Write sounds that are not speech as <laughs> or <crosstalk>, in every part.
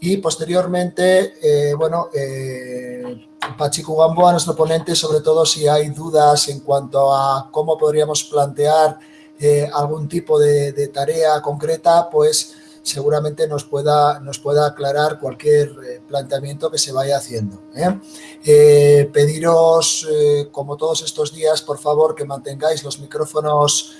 y posteriormente, eh, bueno, eh, Pachico Gamboa, nuestro ponente, sobre todo si hay dudas en cuanto a cómo podríamos plantear eh, algún tipo de, tarea concreta, pues seguramente nos pueda, nos pueda aclarar cualquier eh, planteamiento que se vaya haciendo. pediros, como todos estos días, por favor, que mantengáis los micrófonos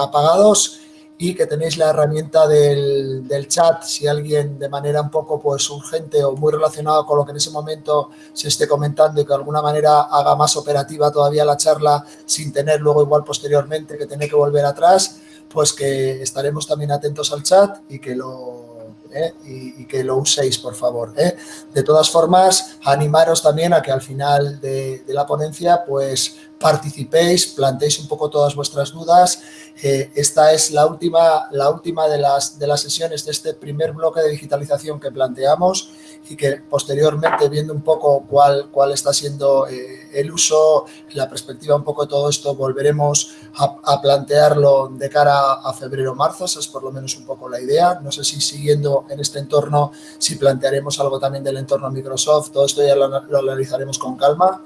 apagados y que tenéis la herramienta del, chat, si alguien de manera un poco pues, urgente o muy relacionado con lo que en ese momento se esté comentando y que de alguna manera haga más operativa todavía la charla sin tener luego igual posteriormente que tener que volver atrás, pues que estaremos también atentos al chat y que lo, ¿eh? y, que lo uséis, por favor. ¿eh? De todas formas, animaros también a que al final de, la ponencia, pues participéis, planteéis un poco todas vuestras dudas. Eh, esta es la última, la última de, las, de las sesiones de este primer bloque de digitalización que planteamos y que posteriormente, viendo un poco cuál, cuál está siendo el uso, la perspectiva un poco de todo esto, volveremos a, a plantearlo de cara a febrero-marzo, esa es por lo menos un poco la idea. No sé si siguiendo en este entorno, si plantearemos algo también del entorno Microsoft, todo esto ya lo, lo analizaremos con calma.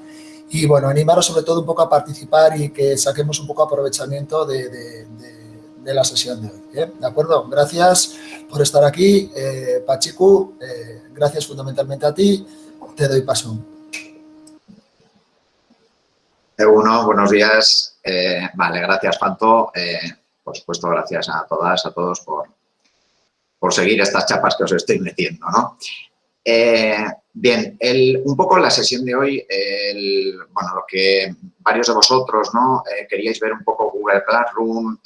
Y bueno, animaros sobre todo un poco a participar y que saquemos un poco aprovechamiento de, de, de, de la sesión de hoy. ¿eh? ¿De acuerdo? Gracias por estar aquí. Eh, Pachiku, eh, gracias fundamentalmente a ti. Te doy paso. Uno, buenos días. Eh, vale, gracias, Panto. Eh, por supuesto, gracias a todas, a todos por, por seguir estas chapas que os estoy metiendo, ¿no? Eh, bien, el, un poco la sesión de hoy, bueno, lo que varios de vosotros ¿no? Queríais ver un poco Google Classroom,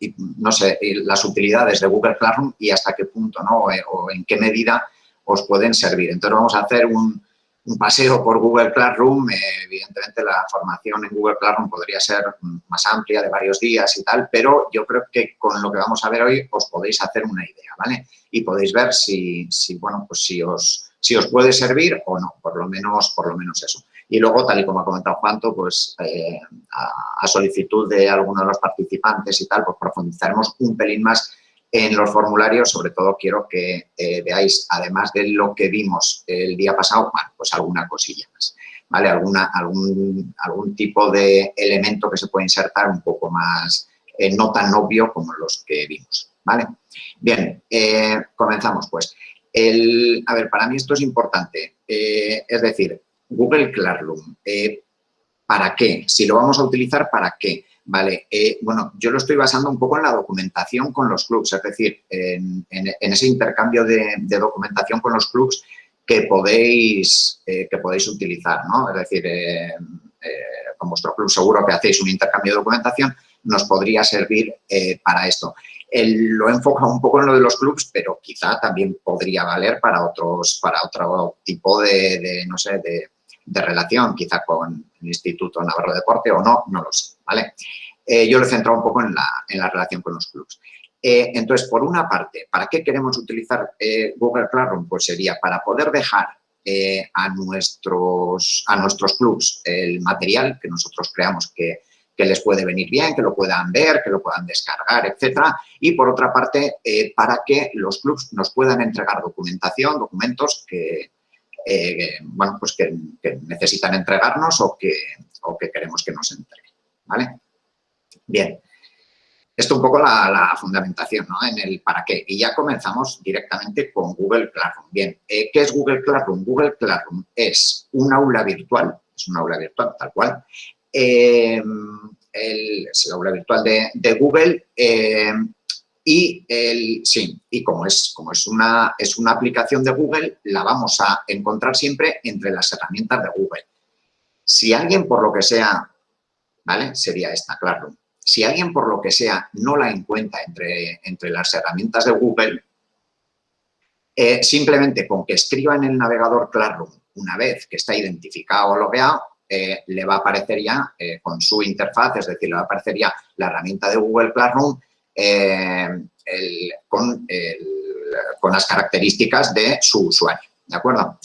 y, no sé, las utilidades de Google Classroom y hasta qué punto, ¿no? O en qué medida os pueden servir. Entonces vamos a hacer un, un paseo por Google Classroom, eh, evidentemente la formación en Google Classroom podría ser más amplia, de varios días y tal, pero yo creo que con lo que vamos a ver hoy os podéis hacer una idea, ¿vale? Y podéis ver si, bueno, pues si os, si os puede servir o no, por lo menos, por lo menos eso. Y luego, tal y como ha comentado Juanto, pues eh, a, a solicitud de alguno de los participantes y tal, pues profundizaremos un pelín más en los formularios, sobre todo quiero que eh, veáis, además de lo que vimos el día pasado, pues alguna cosilla más, ¿vale? Alguna, algún, algún tipo de elemento que se puede insertar un poco más, eh, no tan obvio como los que vimos, ¿vale? Bien, eh, comenzamos pues. El, a ver, para mí esto es importante, es decir, Google Classroom, ¿para qué? Si lo vamos a utilizar, ¿para qué? Vale, eh, bueno, yo lo estoy basando un poco en la documentación con los clubs, es decir, en, ese intercambio de, documentación con los clubs que podéis, eh, que podéis utilizar, ¿no? Es decir, eh, eh, con vuestro club seguro que hacéis un intercambio de documentación, nos podría servir para esto. Lo he enfocado un poco en lo de los clubs, pero quizá también podría valer para otros, para otro tipo de no sé, de, de relación, quizá con el Instituto Navarro de Deporte o no, no lo sé, ¿vale? Eh, yo lo he centrado un poco en la, en la relación con los clubs. Eh, entonces, por una parte, ¿para qué queremos utilizar eh, Google Classroom? Pues sería para poder dejar a, nuestros, a nuestros el material que nosotros creamos que, que, les puede venir bien, que lo puedan ver, que lo puedan descargar, etcétera. Y por otra parte, para que los clubs nos puedan entregar documentación, documentos que, eh, bueno, pues que, necesitan entregarnos o que, o que queremos que nos entreguen, ¿vale? Bien, esto un poco la, fundamentación, ¿no? En el para qué. Y ya comenzamos directamente con Google Classroom. Bien, eh, ¿qué es Google Classroom? Google Classroom es un aula virtual, es un aula virtual tal cual, eh, el, es el aula virtual de, Google y el, sí, y como es, como es una, es una aplicación de Google, la vamos a encontrar siempre entre las herramientas de Google. Si alguien por lo que sea, ¿vale? Sería esta, claro. Si alguien por lo que sea no la encuentra entre, entre las herramientas de Google, eh, simplemente con que escriba en el navegador Classroom una vez que está identificado o logueado, eh, le va a aparecer ya eh, con su interfaz, es decir, le va a aparecer ya la herramienta de Google Classroom eh, con, las características de su usuario, ¿de acuerdo?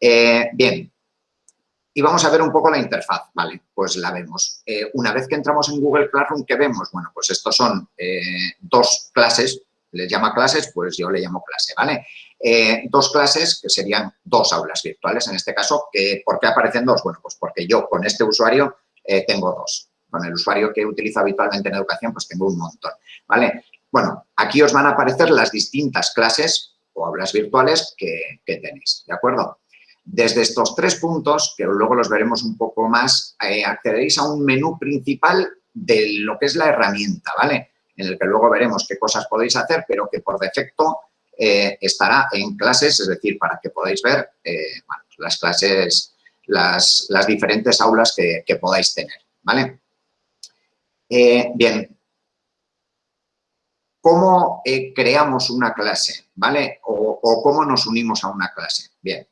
Eh, bien, y vamos a ver un poco la interfaz, ¿vale? Pues la vemos. Eh, una vez que entramos en Google Classroom, ¿qué vemos? Bueno, pues estos son dos clases les llama clases, pues yo le llamo clase, ¿vale? Dos clases, que serían dos aulas virtuales en este caso. ¿Por qué aparecen dos? Bueno, pues porque yo con este usuario tengo dos. Con el usuario que utilizo habitualmente en educación, pues tengo un montón, ¿vale? Bueno, aquí os van a aparecer las distintas clases o aulas virtuales que, tenéis, ¿de acuerdo? Desde estos tres puntos, que luego los veremos un poco más, eh, accederéis a un menú principal de lo que es la herramienta, ¿vale? En el que luego veremos qué cosas podéis hacer, pero que por defecto eh, estará en clases, es decir, para que podáis ver eh, las clases, las, diferentes aulas que, podáis tener, ¿vale? Bien, ¿cómo creamos una clase, ¿vale? O, cómo nos unimos a una clase. Bien,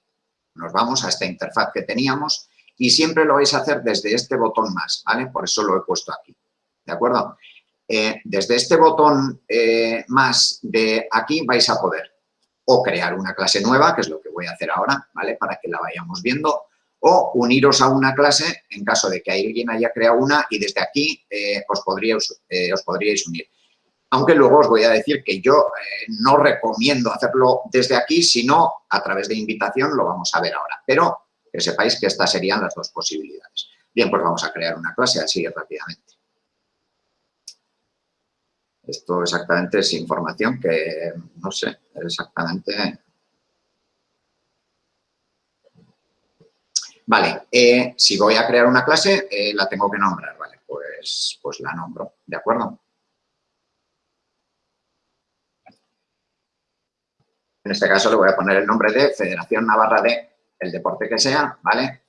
nos vamos a esta interfaz que teníamos y siempre lo vais a hacer desde este botón más, ¿vale? Por eso lo he puesto aquí, ¿de acuerdo? Eh, desde este botón eh, más de aquí vais a poder o crear una clase nueva, que es lo que voy a hacer ahora, ¿vale? Para que la vayamos viendo, o uniros a una clase en caso de que alguien haya creado una y desde aquí eh, os, podríais, os podríais unir. Aunque luego os voy a decir que yo no recomiendo hacerlo desde aquí, sino a través de invitación, lo vamos a ver ahora. Pero que sepáis que estas serían las dos posibilidades. Bien, pues vamos a crear una clase así rápidamente. Esto exactamente es información que, no sé, exactamente... Vale, eh, si voy a crear una clase, eh, la tengo que nombrar, ¿vale? Pues, pues la nombro, ¿de acuerdo? En este caso le voy a poner el nombre de Federación Navarra de el deporte que sea, ¿vale?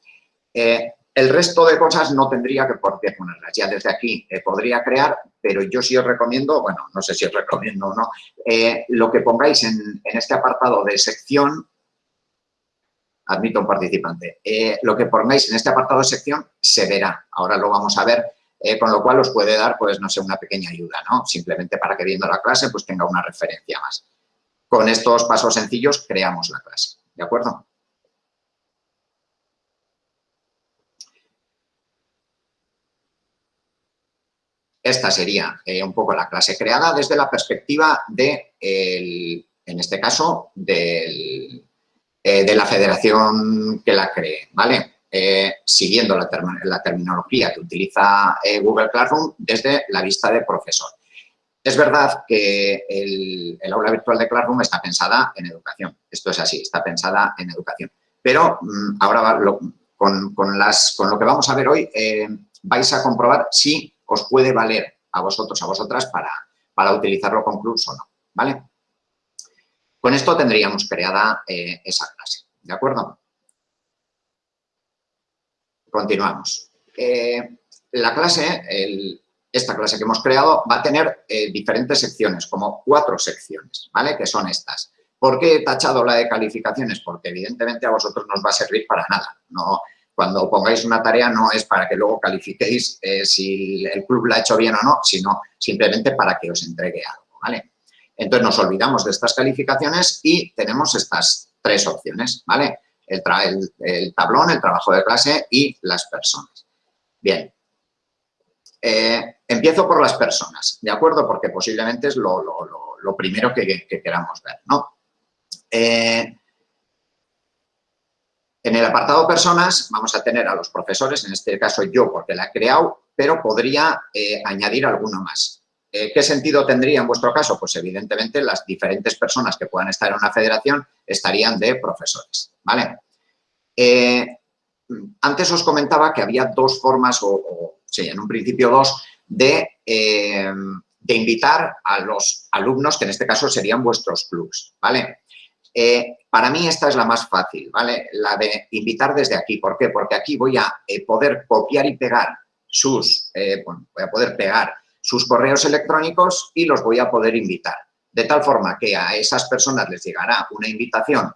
Eh, el resto de cosas no tendría que por qué ponerlas. Ya desde aquí podría crear, pero yo sí os recomiendo, bueno, no sé si os recomiendo o no, lo que pongáis en, este apartado de sección, admito un participante, lo que pongáis en este apartado de sección se verá. Ahora lo vamos a ver, con lo cual os puede dar, pues, no sé, una pequeña ayuda, ¿no? Simplemente para que viendo la clase, pues, tenga una referencia más. Con estos pasos sencillos creamos la clase, ¿de acuerdo? Esta sería eh, un poco la clase creada desde la perspectiva de, en este caso, eh, de la federación que la cree, ¿vale? Eh, siguiendo la, terminología que utiliza Google Classroom desde la vista de profesor. Es verdad que el, aula virtual de Classroom está pensada en educación. Esto es así, está pensada en educación. Pero mm, ahora con, las, con, lo que vamos a ver hoy vais a comprobar si os puede valer a vosotros, a vosotras, para, para utilizarlo con clubs o no, ¿vale? Con esto tendríamos creada eh, esa clase, ¿de acuerdo? Continuamos. Eh, la clase, esta clase que hemos creado, va a tener eh, diferentes secciones, como cuatro secciones, ¿vale? Que son estas. ¿Por qué he tachado la de calificaciones? Porque evidentemente a vosotros no os va a servir para nada. No, cuando pongáis una tarea no es para que luego califiquéis si el club la ha hecho bien o no, sino simplemente para que os entregue algo, ¿vale? Entonces nos olvidamos de estas calificaciones y tenemos estas tres opciones, ¿vale? El, tablón, el trabajo de clase y las personas. Bien, eh, empiezo por las personas, ¿de acuerdo? Porque posiblemente es lo, primero que, queramos ver, ¿no? Eh, en el apartado personas vamos a tener a los profesores, en este caso yo porque la he creado, pero podría eh, añadir alguno más. Eh, ¿Qué sentido tendría en vuestro caso? Pues evidentemente las diferentes personas que puedan estar en una federación estarían de profesores, ¿vale? Eh, antes os comentaba que había dos formas, o, sí, en un principio dos, de, de invitar a los alumnos, que en este caso serían vuestros clubs, ¿vale? Eh, para mí esta es la más fácil, ¿vale? La de invitar desde aquí. ¿Por qué? Porque aquí voy a eh, poder copiar y pegar sus, eh, bueno, voy a poder pegar sus correos electrónicos y los voy a poder invitar. De tal forma que a esas personas les llegará una invitación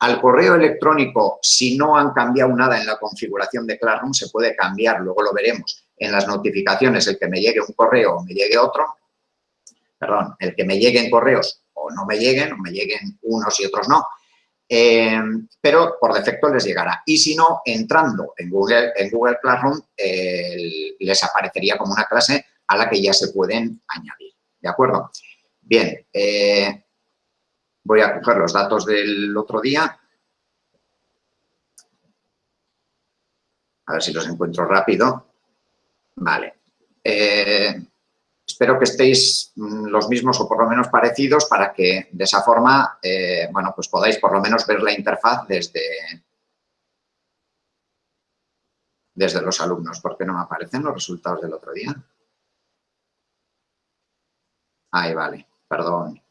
al correo electrónico, si no han cambiado nada en la configuración de Classroom, se puede cambiar, luego lo veremos en las notificaciones, el que me llegue un correo o me llegue otro, perdón, el que me lleguen correos o no me lleguen, o me lleguen unos y otros no, eh, pero por defecto les llegará. Y si no, entrando en Google, en Google Classroom, les aparecería como una clase a la que ya se pueden añadir, ¿de acuerdo? Bien, eh, voy a coger los datos del otro día. A ver si los encuentro rápido. Vale. Eh, espero que estéis mm, los mismos o por lo menos parecidos para que de esa forma, eh, bueno, pues podáis por lo menos ver la interfaz desde, desde los alumnos. ¿Por qué no me aparecen los resultados del otro día? Ahí vale, perdón,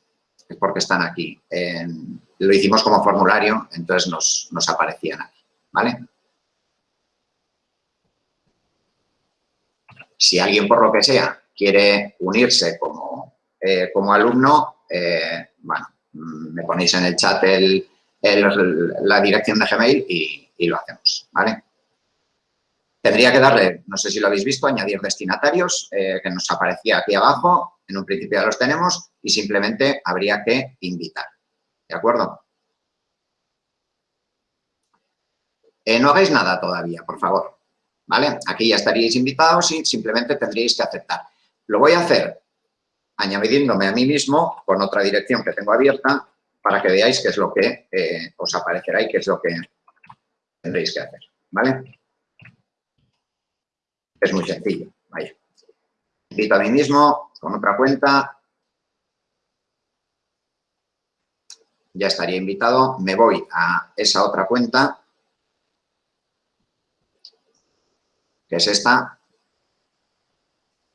es porque están aquí. lo hicimos como formulario, entonces nos, nos aparecían aquí, ¿vale? Si alguien, por lo que sea, quiere unirse como, eh, como alumno, eh, bueno, me ponéis en el chat el, la dirección de Gmail y, y, lo hacemos, ¿vale? Tendría que darle, no sé si lo habéis visto, añadir destinatarios, eh, que nos aparecía aquí abajo, en un principio ya los tenemos, y simplemente habría que invitar, ¿de acuerdo? no hagáis nada todavía, por favor. ¿vale? Aquí ya estaríais invitados y simplemente tendríais que aceptar. Lo voy a hacer añadiéndome a mí mismo con otra dirección que tengo abierta para que veáis qué es lo que eh, os aparecerá y qué es lo que tendréis que hacer, ¿vale? Es muy sencillo, vaya. Invito a mí mismo con otra cuenta. Ya estaría invitado. Me voy a esa otra cuenta que es esta.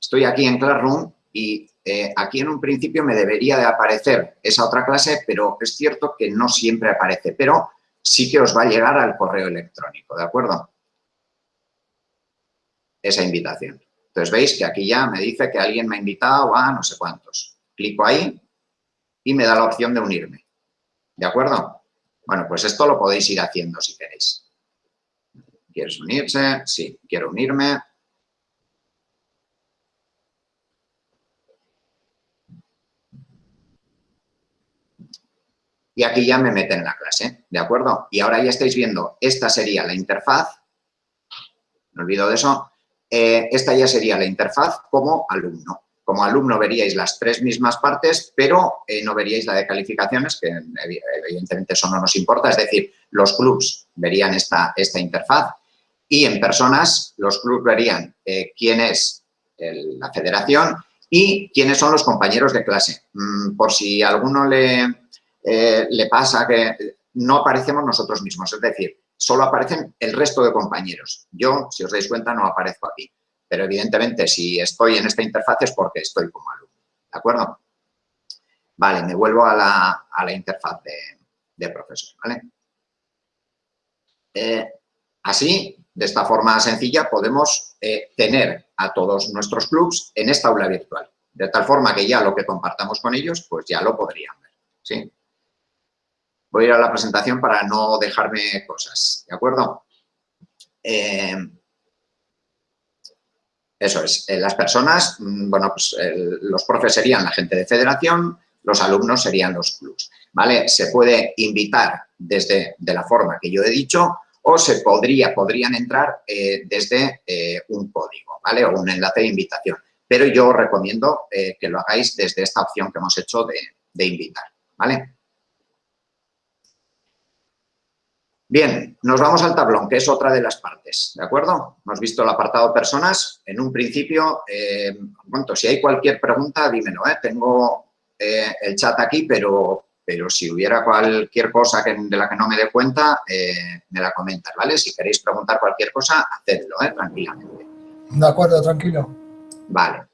Estoy aquí en Classroom y eh, aquí en un principio me debería de aparecer esa otra clase, pero es cierto que no siempre aparece, pero sí que os va a llegar al correo electrónico, ¿de acuerdo? Esa invitación. Entonces, veis que aquí ya me dice que alguien me ha invitado a no sé cuántos. Clico ahí y me da la opción de unirme. ¿De acuerdo? Bueno, pues esto lo podéis ir haciendo si queréis. ¿Quieres unirse? Sí, quiero unirme. Y aquí ya me meten en la clase, ¿de acuerdo? Y ahora ya estáis viendo, esta sería la interfaz, me olvido de eso, eh, esta ya sería la interfaz como alumno. Como alumno veríais las tres mismas partes, pero eh, no veríais la de calificaciones, que evidentemente eso no nos importa, es decir, los clubs verían esta, esta interfaz y en personas los clubes verían eh, quién es la federación y quiénes son los compañeros de clase. Mm, por si a alguno le, le pasa que no aparecemos nosotros mismos, es decir, solo aparecen el resto de compañeros. Yo, si os dais cuenta, no aparezco aquí. Pero evidentemente, si estoy en esta interfaz es porque estoy como alumno. ¿De acuerdo? Vale, me vuelvo a la, interfaz de, profesor. ¿vale? Eh, así, de esta forma sencilla podemos eh, tener a todos nuestros clubs en esta aula virtual, de tal forma que ya lo que compartamos con ellos, pues ya lo podrían ver, ¿sí? Voy a ir a la presentación para no dejarme cosas, ¿de acuerdo? Eh, eso es, eh, las personas, mm, bueno, pues los profes serían la gente de federación, los alumnos serían los clubs, ¿vale? Se puede invitar desde de la forma que yo he dicho o se podría, podrían entrar eh, desde eh, un código, ¿vale? O un enlace de invitación. Pero yo os recomiendo eh, que lo hagáis desde esta opción que hemos hecho de, invitar, ¿vale? Bien, nos vamos al tablón, que es otra de las partes, ¿de acuerdo? Hemos visto el apartado personas. En un principio, eh, si hay cualquier pregunta, dímelo, ¿eh? Tengo el chat aquí, pero pero si hubiera cualquier cosa que, de la que no me dé cuenta, eh, me la comentas, ¿vale? Si queréis preguntar cualquier cosa, hacedlo, ¿eh? Tranquilamente. De acuerdo, tranquilo. Vale.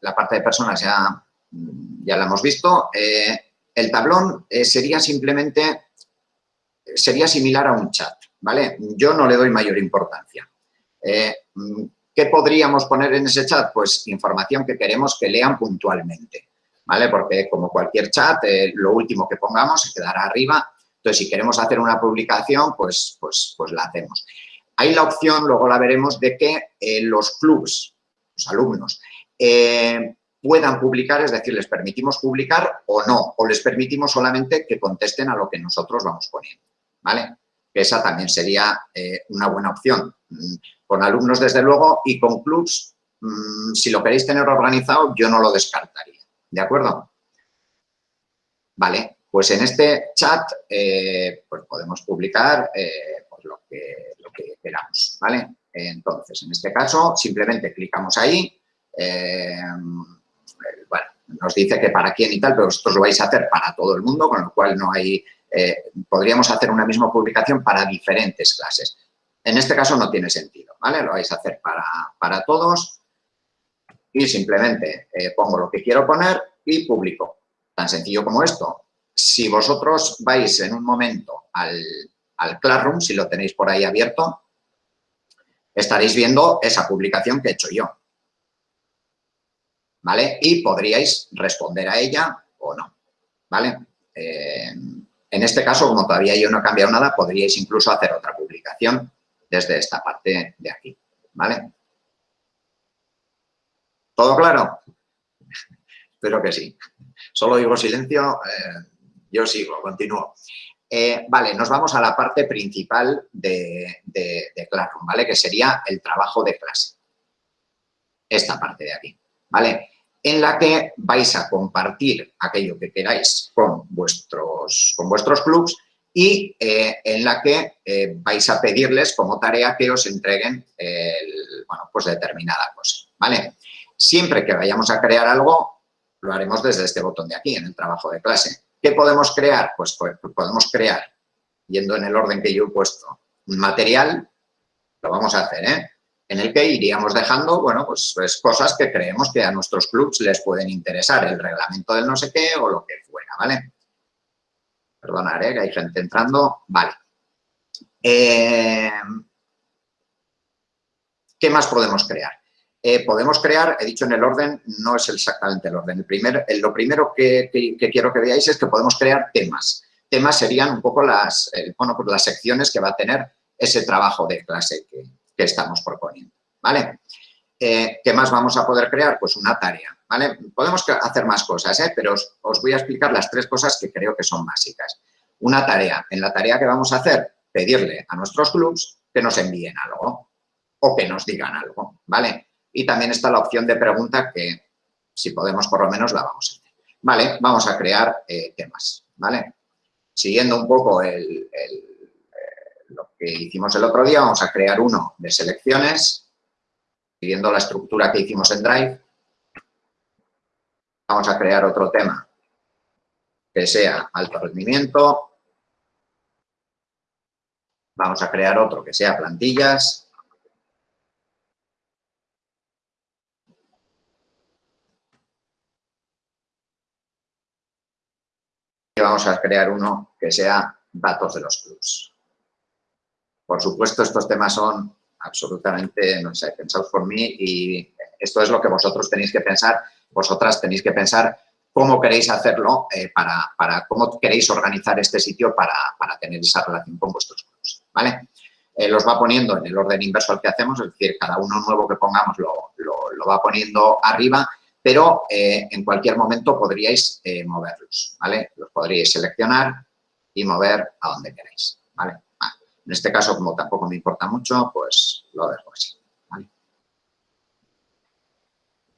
la parte de personas ya, ya la hemos visto. Eh, el tablón eh, sería simplemente, sería similar a un chat, ¿vale? Yo no le doy mayor importancia. ¿Qué podríamos poner en ese chat? Pues información que queremos que lean puntualmente. ¿vale? Porque como cualquier chat, eh, lo último que pongamos se quedará arriba. Entonces, si queremos hacer una publicación, pues, pues, pues la hacemos. Hay la opción, luego la veremos, de que eh, los clubs, los alumnos, eh, puedan publicar, es decir, les permitimos publicar o no, o les permitimos solamente que contesten a lo que nosotros vamos poniendo, ¿vale? Esa también sería una buena opción. Mm, con alumnos, desde luego, y con clubs, mm, si lo queréis tener organizado, yo no lo descartaría. ¿De acuerdo? Vale, pues en este chat eh, pues podemos publicar eh, pues lo, que, lo, que, queramos, ¿vale? Entonces, en este caso, simplemente clicamos ahí, eh, bueno, nos dice que para quién y tal, pero vosotros lo vais a hacer para todo el mundo, con lo cual no hay, podríamos hacer una misma publicación para diferentes clases. En este caso no tiene sentido, ¿vale? Lo vais a hacer para, para todos y simplemente pongo lo que quiero poner y publico. Tan sencillo como esto. Si vosotros vais en un momento al, Classroom, si lo tenéis por ahí abierto, estaréis viendo esa publicación que he hecho yo. ¿Vale? Y podríais responder a ella o no. ¿Vale? Eh, en este caso, como todavía yo no he cambiado nada, podríais incluso hacer otra publicación desde esta parte de aquí. ¿Vale? ¿Todo claro? <laughs> Espero que sí. Solo digo silencio, eh, yo sigo, continúo. Eh, vale, nos vamos a la parte principal de, Classroom, ¿vale? Que sería el trabajo de clase. Esta parte de aquí, ¿vale? En la que vais a compartir aquello que queráis con vuestros, con vuestros clubs y eh, en la que vais a pedirles como tarea que os entreguen bueno, pues determinada cosa, ¿vale? Siempre que vayamos a crear algo, lo haremos desde este botón de aquí, en el trabajo de clase. ¿Qué podemos crear? Pues, pues, podemos crear, yendo en el orden que yo he puesto, un material, lo vamos a hacer, ¿eh? En el que iríamos dejando, bueno, pues, pues, cosas que creemos que a nuestros clubs les pueden interesar, el reglamento del no sé qué o lo que fuera, ¿vale? Perdonad, ¿eh? que hay gente entrando. Vale. Eh, ¿Qué más podemos crear? Eh, podemos crear, he dicho en el orden, no es exactamente el orden. Lo primero que, quiero que veáis es que podemos crear temas. Temas serían un poco las, bueno, pues las secciones que va a tener ese trabajo de clase que, estamos proponiendo. ¿vale? Eh, ¿Qué más vamos a poder crear? Pues una tarea. ¿vale? Podemos hacer más cosas, ¿eh? pero os, voy a explicar las tres cosas que creo que son básicas. Una tarea. En la tarea que vamos a hacer, pedirle a nuestros clubs que nos envíen algo o que nos digan algo. ¿vale? y también está la opción de pregunta que, si podemos, por lo menos la vamos a hacer. Vale, vamos a crear eh, temas, ¿vale? Siguiendo un poco el, que hicimos el otro día, vamos a crear uno de selecciones, siguiendo la estructura que hicimos en Drive. Vamos a crear otro tema que sea alto rendimiento. Vamos a crear otro que sea plantillas. vamos a crear uno que sea datos de los clubs. Por supuesto, estos temas son absolutamente, no sé, pensados por mí y esto es lo que vosotros tenéis que pensar, vosotras tenéis que pensar cómo queréis hacerlo, eh, para, cómo queréis organizar este sitio para, para tener esa relación con vuestros clubs, ¿vale? Eh, los va poniendo en el orden inverso al que hacemos, es decir, cada uno nuevo que pongamos lo, lo, va poniendo arriba pero eh, en cualquier momento podríais moverlos, ¿vale? Los podríais seleccionar y mover a donde queráis, ¿vale? En este caso, como tampoco me importa mucho, pues lo dejo así.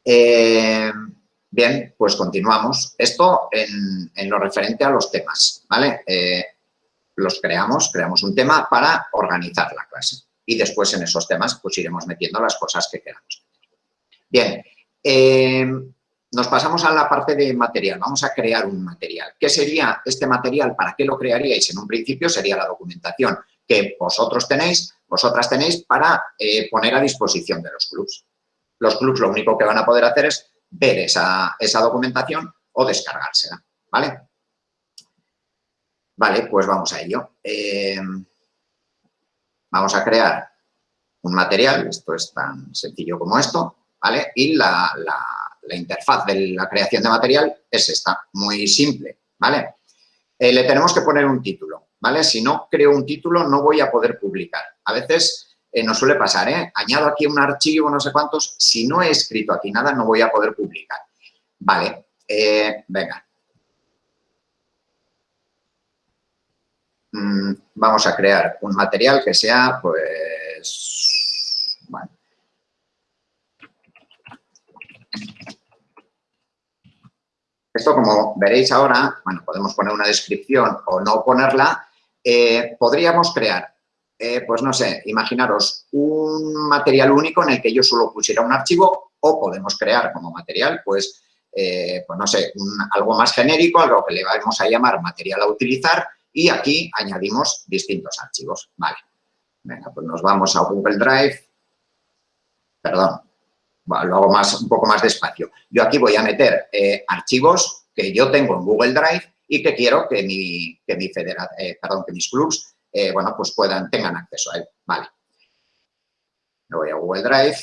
Eh, bien, pues continuamos. Esto en, lo referente a los temas, ¿vale? los creamos, creamos un tema para organizar la clase y después en esos temas pues iremos metiendo las cosas que queramos. Bien, eh, nos pasamos a la parte de material. Vamos a crear un material. ¿Qué sería este material? ¿Para qué lo crearíais? En un principio sería la documentación que vosotros tenéis, vosotras tenéis para eh, poner a disposición de los clubs. Los clubs lo único que van a poder hacer es ver esa, documentación o descargársela, ¿vale? Vale, pues vamos a ello. Eh, vamos a crear un material, esto es tan sencillo como esto, ¿vale? Y la, interfaz de la creación de material es esta, muy simple, ¿vale? Eh, le tenemos que poner un título, ¿vale? Si no creo un título, no voy a poder publicar. A veces eh, nos suele pasar, ¿eh? Añado aquí un archivo, no sé cuántos, si no he escrito aquí nada, no voy a poder publicar. Vale, eh, venga. Mm, vamos a crear un material que sea, pues, Esto, como veréis ahora, bueno, podemos poner una descripción o no ponerla, eh, podríamos crear, eh, pues no sé, imaginaros un material único en el que yo solo pusiera un archivo o podemos crear como material, pues, eh, pues no sé, algo más genérico, algo que le vamos a llamar material a utilizar y aquí añadimos distintos archivos. Vale, venga, pues nos vamos a Google Drive, perdón, lo hago más, un poco más despacio. Yo aquí voy a meter archivos que yo tengo en Google Drive y que quiero que, mi, que, mi eh, perdón, que mis clubs eh, bueno, pues puedan, tengan acceso a él. Vale. Me voy a Google Drive.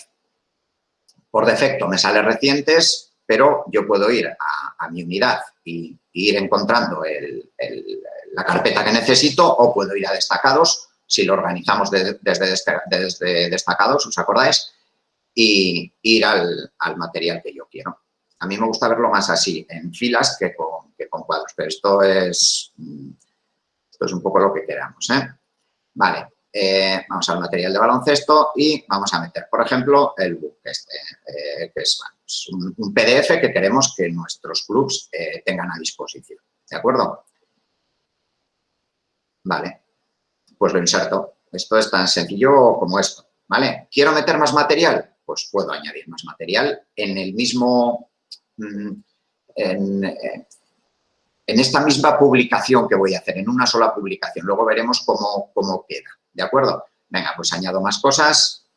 Por defecto me sale recientes, pero yo puedo ir a, mi unidad y, ir encontrando la carpeta que necesito o puedo ir a destacados, si lo organizamos desde, desde destacados, ¿os acordáis? y ir al, material que yo quiero. A mí me gusta verlo más así, en filas que con, con cuadros, pero esto es, esto es un poco lo que queramos. ¿eh? Vale, eh, vamos al material de baloncesto y vamos a meter, por ejemplo, el book, este, eh, que es un, PDF que queremos que nuestros clubs tengan a disposición. ¿De acuerdo? Vale, pues lo inserto. Esto es tan sencillo como esto. ¿Vale? ¿Quiero meter más material? pues puedo añadir más material en el mismo, mm, eh, en, esta misma publicación que voy a hacer, en una sola publicación. Luego veremos cómo, cómo queda, ¿de acuerdo? Venga, pues añado más cosas.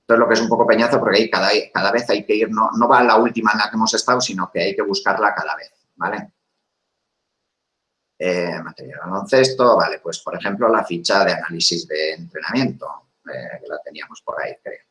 Esto es lo que es un poco peñazo porque ahí cada, vez hay que ir, no, no va a la última en la que hemos estado, sino que hay que buscarla cada vez, ¿vale? Eh, material baloncesto, vale, pues por ejemplo la ficha de análisis de entrenamiento, eh, que la teníamos por ahí, creo.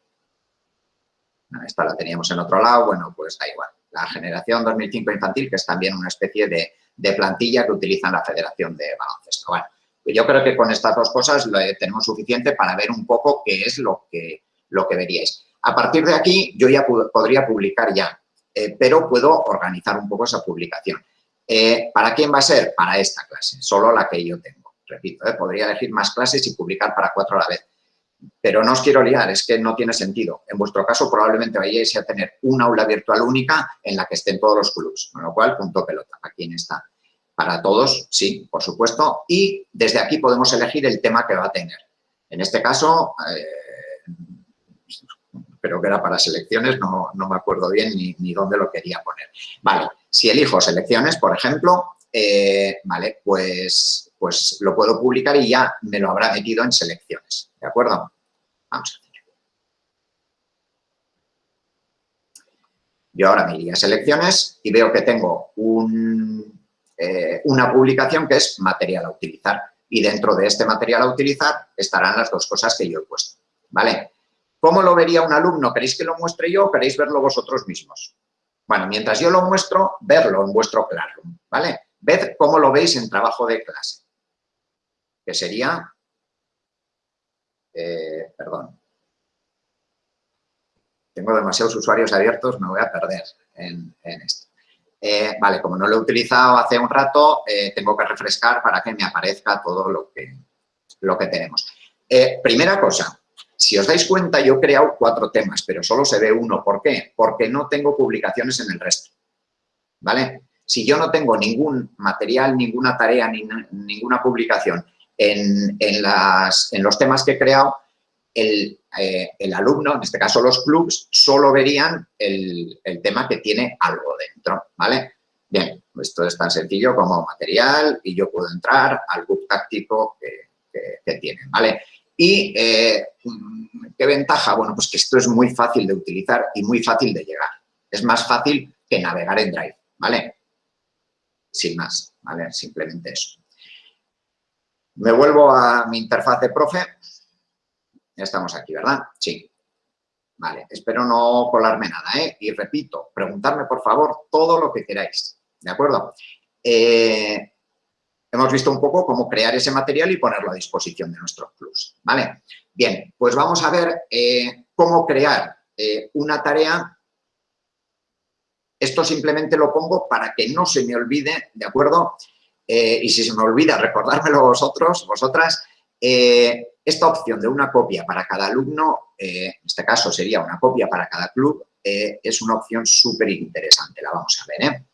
Esta la teníamos en otro lado, bueno, pues da igual. La generación 2005 infantil, que es también una especie de, plantilla que utilizan la Federación de Baloncesto. Bueno, yo creo que con estas dos cosas tenemos suficiente para ver un poco qué es lo que, lo que veríais. A partir de aquí, yo ya podría publicar ya, eh, pero puedo organizar un poco esa publicación. Eh, ¿Para quién va a ser? Para esta clase, solo la que yo tengo. Repito, eh, podría elegir más clases y publicar para cuatro a la vez. Pero no os quiero liar, es que no tiene sentido. En vuestro caso probablemente vayáis a tener una aula virtual única en la que estén todos los clubs, con lo cual punto pelota, ¿a quién está? Para todos, sí, por supuesto, y desde aquí podemos elegir el tema que va a tener. En este caso, eh, creo que era para selecciones, no, me acuerdo bien ni, ni, dónde lo quería poner. Vale, si elijo selecciones, por ejemplo, eh, vale, pues, pues lo puedo publicar y ya me lo habrá metido en selecciones, ¿de acuerdo? Vamos a hacer. Yo ahora me iría a selecciones y veo que tengo eh, una publicación que es material a utilizar y dentro de este material a utilizar estarán las dos cosas que yo he puesto, ¿vale? ¿Cómo lo vería un alumno? ¿Queréis que lo muestre yo o queréis verlo vosotros mismos? Bueno, mientras yo lo muestro, verlo en vuestro Classroom, ¿vale? Ved cómo lo veis en trabajo de clase, que sería, eh, perdón, tengo demasiados usuarios abiertos, me voy a perder en, esto. Eh, vale, como no lo he utilizado hace un rato, eh, tengo que refrescar para que me aparezca todo lo que, lo que tenemos. primera cosa, si os dais cuenta, yo he creado cuatro temas, pero solo se ve uno. ¿Por qué? Porque no tengo publicaciones en el resto. ¿Vale? Si yo no tengo ningún material, ninguna tarea, ni, ninguna publicación en, los temas que he creado, el, eh, el, alumno, en este caso los clubs, solo verían el, tema que tiene algo dentro, ¿vale? Bien, esto es tan sencillo como material y yo puedo entrar al book táctico que, que, que tiene, ¿vale? ¿Y eh, qué ventaja? Bueno, pues que esto es muy fácil de utilizar y muy fácil de llegar. Es más fácil que navegar en Drive, ¿vale? Sin más, ¿vale? Simplemente eso. Me vuelvo a mi interfaz de profe. Ya estamos aquí, ¿verdad? Sí. Vale, espero no colarme nada, ¿eh? Y repito, preguntarme, por favor, todo lo que queráis, ¿de acuerdo? Eh, Hemos visto un poco cómo crear ese material y ponerlo a disposición de nuestros clubs, ¿vale? Bien, pues vamos a ver eh, cómo crear eh, una tarea. Esto simplemente lo pongo para que no se me olvide, ¿de acuerdo? Eh, y si se me olvida, recordármelo vosotros, vosotras, esta opción de una copia para cada alumno, en este caso sería una copia para cada club, eh, es una opción súper interesante, la vamos a ver. ¿eh?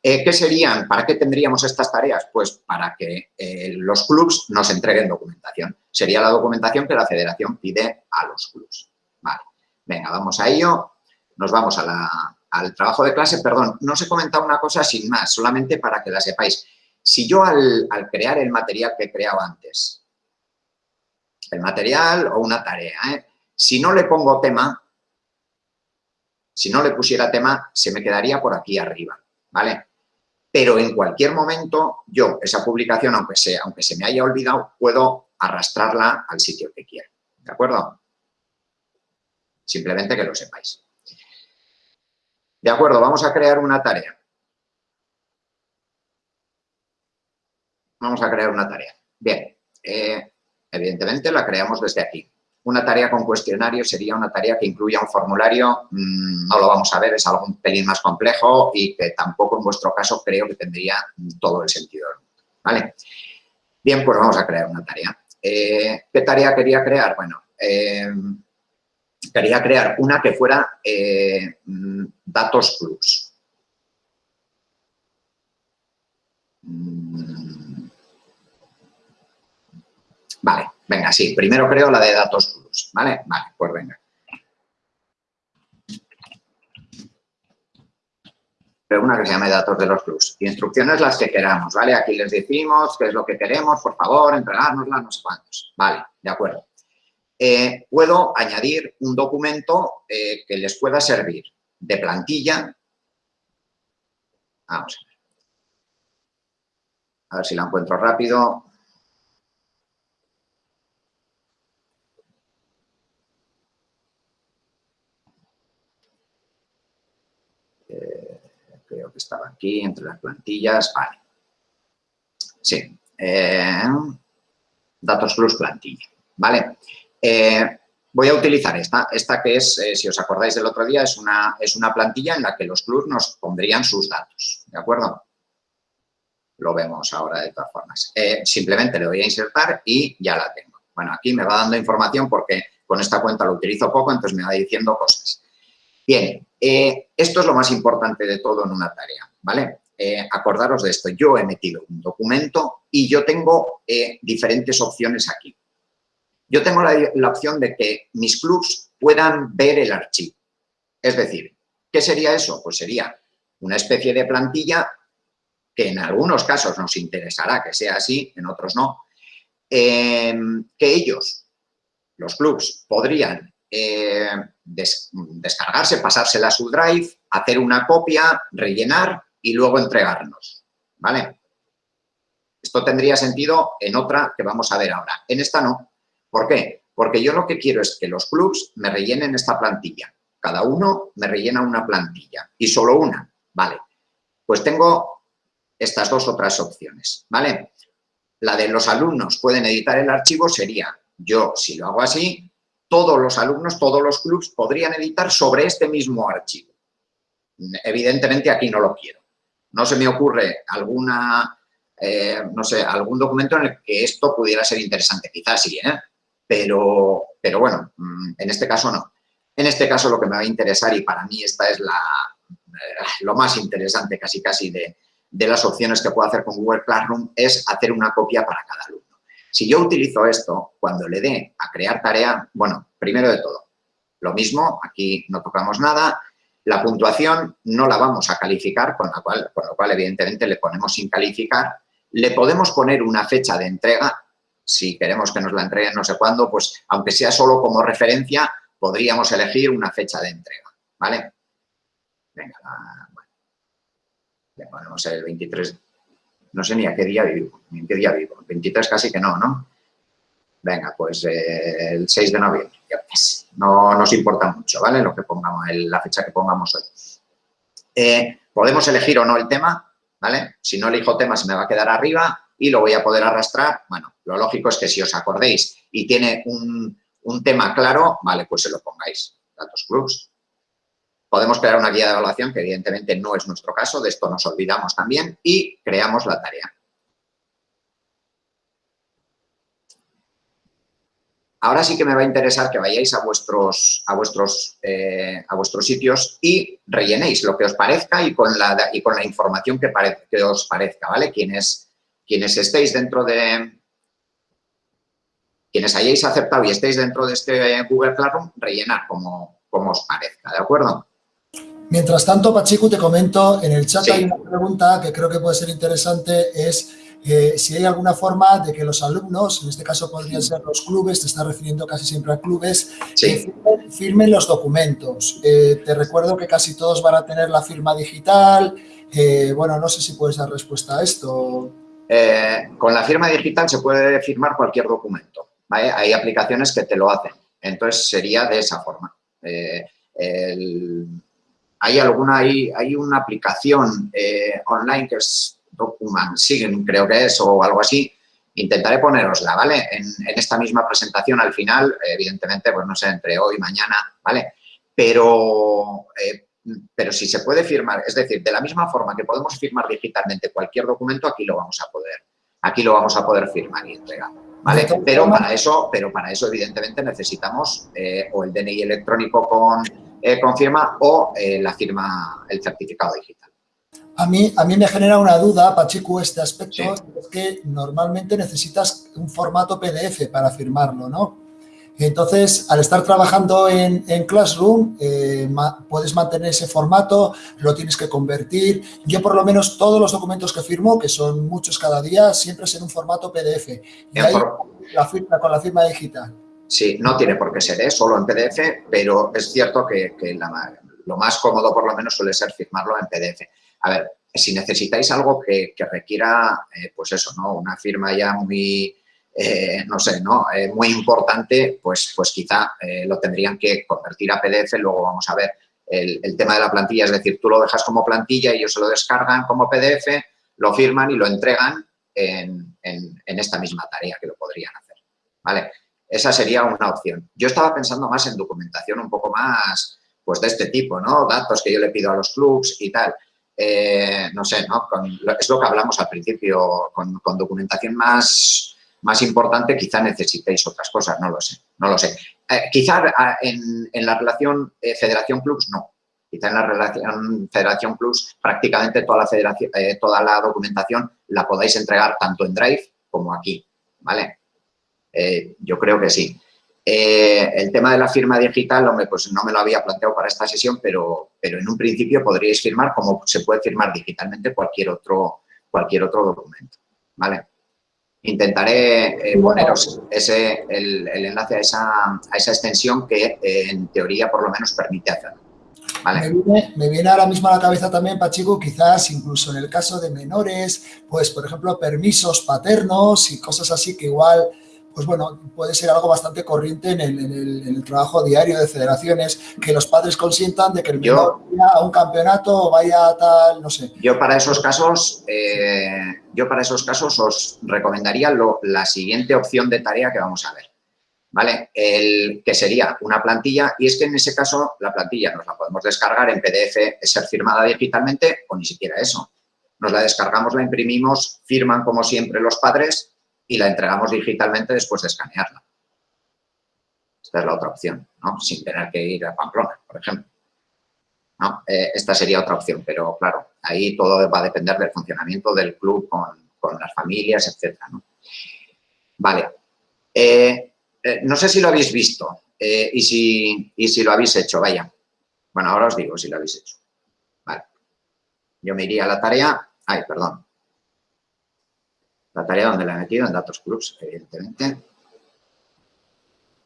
Eh, ¿Qué serían? ¿Para qué tendríamos estas tareas? Pues para que los clubs nos entreguen documentación. Sería la documentación que la federación pide a los clubs. Vale, venga, vamos a ello. Nos vamos al trabajo de clase. Perdón, no os he comentado una cosa sin más, solamente para que la sepáis. Si yo al, crear el material que he creado antes, el material o una tarea, si no le pongo tema, si no le pusiera tema, se me quedaría por aquí arriba, ¿vale? Pero en cualquier momento, yo, esa publicación, aunque, aunque se me haya olvidado, puedo arrastrarla al sitio que quiera, ¿de acuerdo? Simplemente que lo sepáis. De acuerdo, vamos a crear una tarea. Vamos a crear una tarea. Bien, eh, evidentemente la creamos desde aquí. Una tarea con cuestionario sería una tarea que incluya un formulario, mm, no lo vamos a ver, es algo un pelín más complejo y que tampoco en vuestro caso creo que tendría todo el sentido ¿vale? Bien, pues vamos a crear una tarea. Eh, ¿Qué tarea quería crear? Bueno, eh, quería crear una que fuera eh, mm, datos plus. Mm. Vale, venga, sí, primero creo la de datos ¿vale? Vale, pues venga. Pero una que se llame datos de los plus. Instrucciones las que queramos, ¿vale? Aquí les decimos qué es lo que queremos, por favor, entregárnosla, no sé cuántos. Vale, de acuerdo. Eh, puedo añadir un documento eh, que les pueda servir de plantilla. Vamos a ver. A ver si la encuentro rápido. Estaba aquí, entre las plantillas, vale. Sí, eh, datos plus plantilla, ¿vale? Eh, voy a utilizar esta, esta que es, eh, si os acordáis del otro día, es una, es una plantilla en la que los plus nos pondrían sus datos, ¿de acuerdo? Lo vemos ahora de todas formas. simplemente le voy a insertar y ya la tengo. Bueno, aquí me va dando información porque con esta cuenta lo utilizo poco, entonces me va diciendo cosas. Bien, eh, esto es lo más importante de todo en una tarea, ¿vale? Eh, acordaros de esto, yo he metido un documento y yo tengo eh, diferentes opciones aquí. Yo tengo la, opción de que mis clubs puedan ver el archivo. Es decir, ¿qué sería eso? Pues sería una especie de plantilla que en algunos casos nos interesará que sea así, en otros no, que ellos, los clubs, podrían eh, descargarse, pasársela a su drive, hacer una copia, rellenar y luego entregarnos, ¿vale? Esto tendría sentido en otra que vamos a ver ahora. En esta no. ¿Por qué? Porque yo lo que quiero es que los clubs me rellenen esta plantilla. Cada uno me rellena una plantilla y solo una, ¿vale? Pues tengo estas dos otras opciones, ¿vale? La de los alumnos pueden editar el archivo sería, yo si lo hago así, todos los alumnos, todos los clubs podrían editar sobre este mismo archivo. Evidentemente aquí no lo quiero. No se me ocurre alguna, eh, no sé, algún documento en el que esto pudiera ser interesante. Quizás sí, ¿eh? Pero, pero bueno, mm, en este caso no. En este caso lo que me va a interesar, y para mí esta es la, eh, lo más interesante casi casi de, de las opciones que puedo hacer con Google Classroom, es hacer una copia para cada alumno. Si yo utilizo esto, cuando le dé a crear tarea, bueno, primero de todo, lo mismo, aquí no tocamos nada, la puntuación no la vamos a calificar, con, la cual, con lo cual evidentemente le ponemos sin calificar, le podemos poner una fecha de entrega, si queremos que nos la entreguen no sé cuándo, pues aunque sea solo como referencia, podríamos elegir una fecha de entrega, ¿vale? Venga, bueno, le ponemos el 23 no sé ni a qué día vivo, ni en qué día vivo. 23 casi que no, ¿no? Venga, pues eh, el 6 de noviembre, No nos importa mucho, ¿vale? Lo que pongamos, la fecha que pongamos hoy. Eh, podemos elegir o no el tema, ¿vale? Si no elijo tema se me va a quedar arriba y lo voy a poder arrastrar. Bueno, lo lógico es que si os acordéis y tiene un, un tema claro, vale, pues se lo pongáis. Datos clubs, Podemos crear una guía de evaluación, que evidentemente no es nuestro caso, de esto nos olvidamos también, y creamos la tarea. Ahora sí que me va a interesar que vayáis a vuestros, a vuestros, eh, a vuestros sitios y rellenéis lo que os parezca y con la, y con la información que, que os parezca, ¿vale? Quienes, quienes estéis dentro de... Quienes hayáis aceptado y estéis dentro de este Google Classroom, rellenar como, como os parezca, ¿de acuerdo? Mientras tanto, Pachiku, te comento, en el chat hay una pregunta que creo que puede ser interesante, es si hay alguna forma de que los alumnos, en este caso podrían ser los clubes, te está refiriendo casi siempre a clubes, que firmen, los documentos. Eh, te recuerdo que casi todos van a tener la firma digital. Eh, bueno, no sé si puedes dar respuesta a esto. Eh, con la firma digital se puede firmar cualquier documento. Hay aplicaciones que te lo hacen. Entonces, sería de esa forma. Hay alguna, hay, hay una aplicación online que es Document Sign, creo que es, o algo así, intentaré ponerosla, ¿vale? En, esta misma presentación al final, evidentemente, pues no sé, entre hoy y mañana, ¿vale? Pero, eh, pero si se puede firmar, es decir, de la misma forma que podemos firmar digitalmente cualquier documento, aquí lo vamos a poder, aquí lo vamos a poder firmar y entregar, ¿vale? Pero para eso, pero para eso evidentemente necesitamos eh, o el DNI electrónico con, eh, con firma o la firma, el certificado digital. A mí, a mí me genera una duda, Pachiku, este aspecto, es que normalmente necesitas un formato PDF para firmarlo, ¿no? Entonces, al estar trabajando en, Classroom, eh, puedes mantener ese formato, lo tienes que convertir. Yo, por lo menos, todos los documentos que firmo, que son muchos cada día, siempre es en un formato PDF. Y ahí la firma, con la firma digital. Sí, no tiene por qué ser, ¿eh? solo en PDF, pero es cierto que, lo más cómodo, por lo menos, suele ser firmarlo en PDF. A ver, si necesitáis algo que, requiera, eh, pues eso, ¿no? Una firma ya muy, eh, no sé, ¿no? Eh, muy importante, pues, pues quizá lo tendrían que convertir a PDF, luego vamos a ver el, tema de la plantilla, es decir, tú lo dejas como plantilla, y ellos se lo descargan como PDF, lo firman y lo entregan en, en esta misma tarea que lo podrían hacer, ¿vale? Esa sería una opción. Yo estaba pensando más en documentación un poco más, pues de este tipo, ¿no? Datos que yo le pido a los clubs y tal. Eh, no sé, ¿no? es lo que hablamos al principio, con, documentación más, más importante quizá necesitéis otras cosas, no lo sé, no lo sé. Eh, quizá ah, en, la relación eh, Federación Plus no, quizá en la relación Federación Plus prácticamente toda la, federación, toda la documentación la podáis entregar tanto en Drive como aquí, ¿vale? Yo creo que sí. Eh, el tema de la firma digital, hombre, pues no me lo había planteado para esta sesión, pero, pero en un principio podríais firmar como se puede firmar digitalmente cualquier otro, cualquier otro documento, ¿vale? Intentaré eh, poneros ese, el, enlace a esa, extensión que eh, en teoría por lo menos permite hacerlo. Me, viene, me, viene, ahora mismo a la cabeza también, Pachico, quizás incluso en el caso de menores, pues por ejemplo permisos paternos y cosas así que igual pues bueno, puede ser algo bastante corriente en el, trabajo diario de federaciones, que los padres consientan de que el menor vaya a un campeonato o vaya a tal, no sé. Yo para esos casos, eh, yo para esos casos os recomendaría la siguiente opción de tarea que vamos a ver. ¿Vale? El, que sería una plantilla y es que en ese caso la plantilla nos la podemos descargar en PDF, ser firmada digitalmente o ni siquiera eso. Nos la descargamos, la imprimimos, firman como siempre los padres y la entregamos digitalmente después de escanearla. Esta es la otra opción, ¿no? Sin tener que ir a Pamplona, por ejemplo. ¿No? Eh, esta sería otra opción, pero claro, ahí todo va a depender del funcionamiento del club con, las familias, etcétera, ¿no? Vale. Eh, eh, no sé si lo habéis visto y, si, y si lo habéis hecho, vaya. Bueno, ahora os digo si lo habéis hecho. Vale. Yo me iría a la tarea. Ay, perdón la tarea donde la he metido, en datos clubs, evidentemente.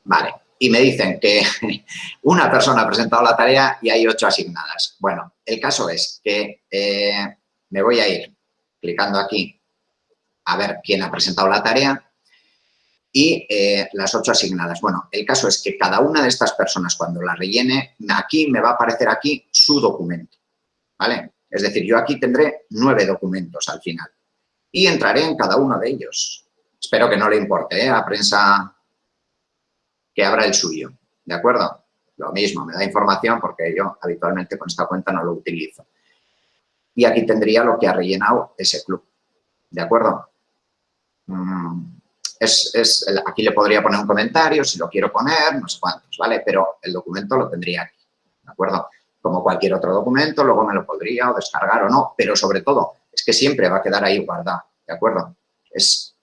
Vale, y me dicen que <laughs> una persona ha presentado la tarea y hay ocho asignadas. Bueno, el caso es que eh, me voy a ir clicando aquí a ver quién ha presentado la tarea y eh, las ocho asignadas. Bueno, el caso es que cada una de estas personas cuando la rellene, aquí me va a aparecer aquí su documento, ¿vale? Es decir, yo aquí tendré nueve documentos al final y entraré en cada uno de ellos. Espero que no le importe ¿eh? a prensa que abra el suyo, ¿de acuerdo? Lo mismo, me da información porque yo habitualmente con esta cuenta no lo utilizo. Y aquí tendría lo que ha rellenado ese club, ¿de acuerdo? Mm, es, aquí le podría poner un comentario, si lo quiero poner, no sé cuántos, ¿vale? Pero el documento lo tendría aquí, ¿de acuerdo? Como cualquier otro documento, luego me lo podría o descargar o no, pero sobre todo que siempre va a quedar ahí guardado, ¿de acuerdo? Es,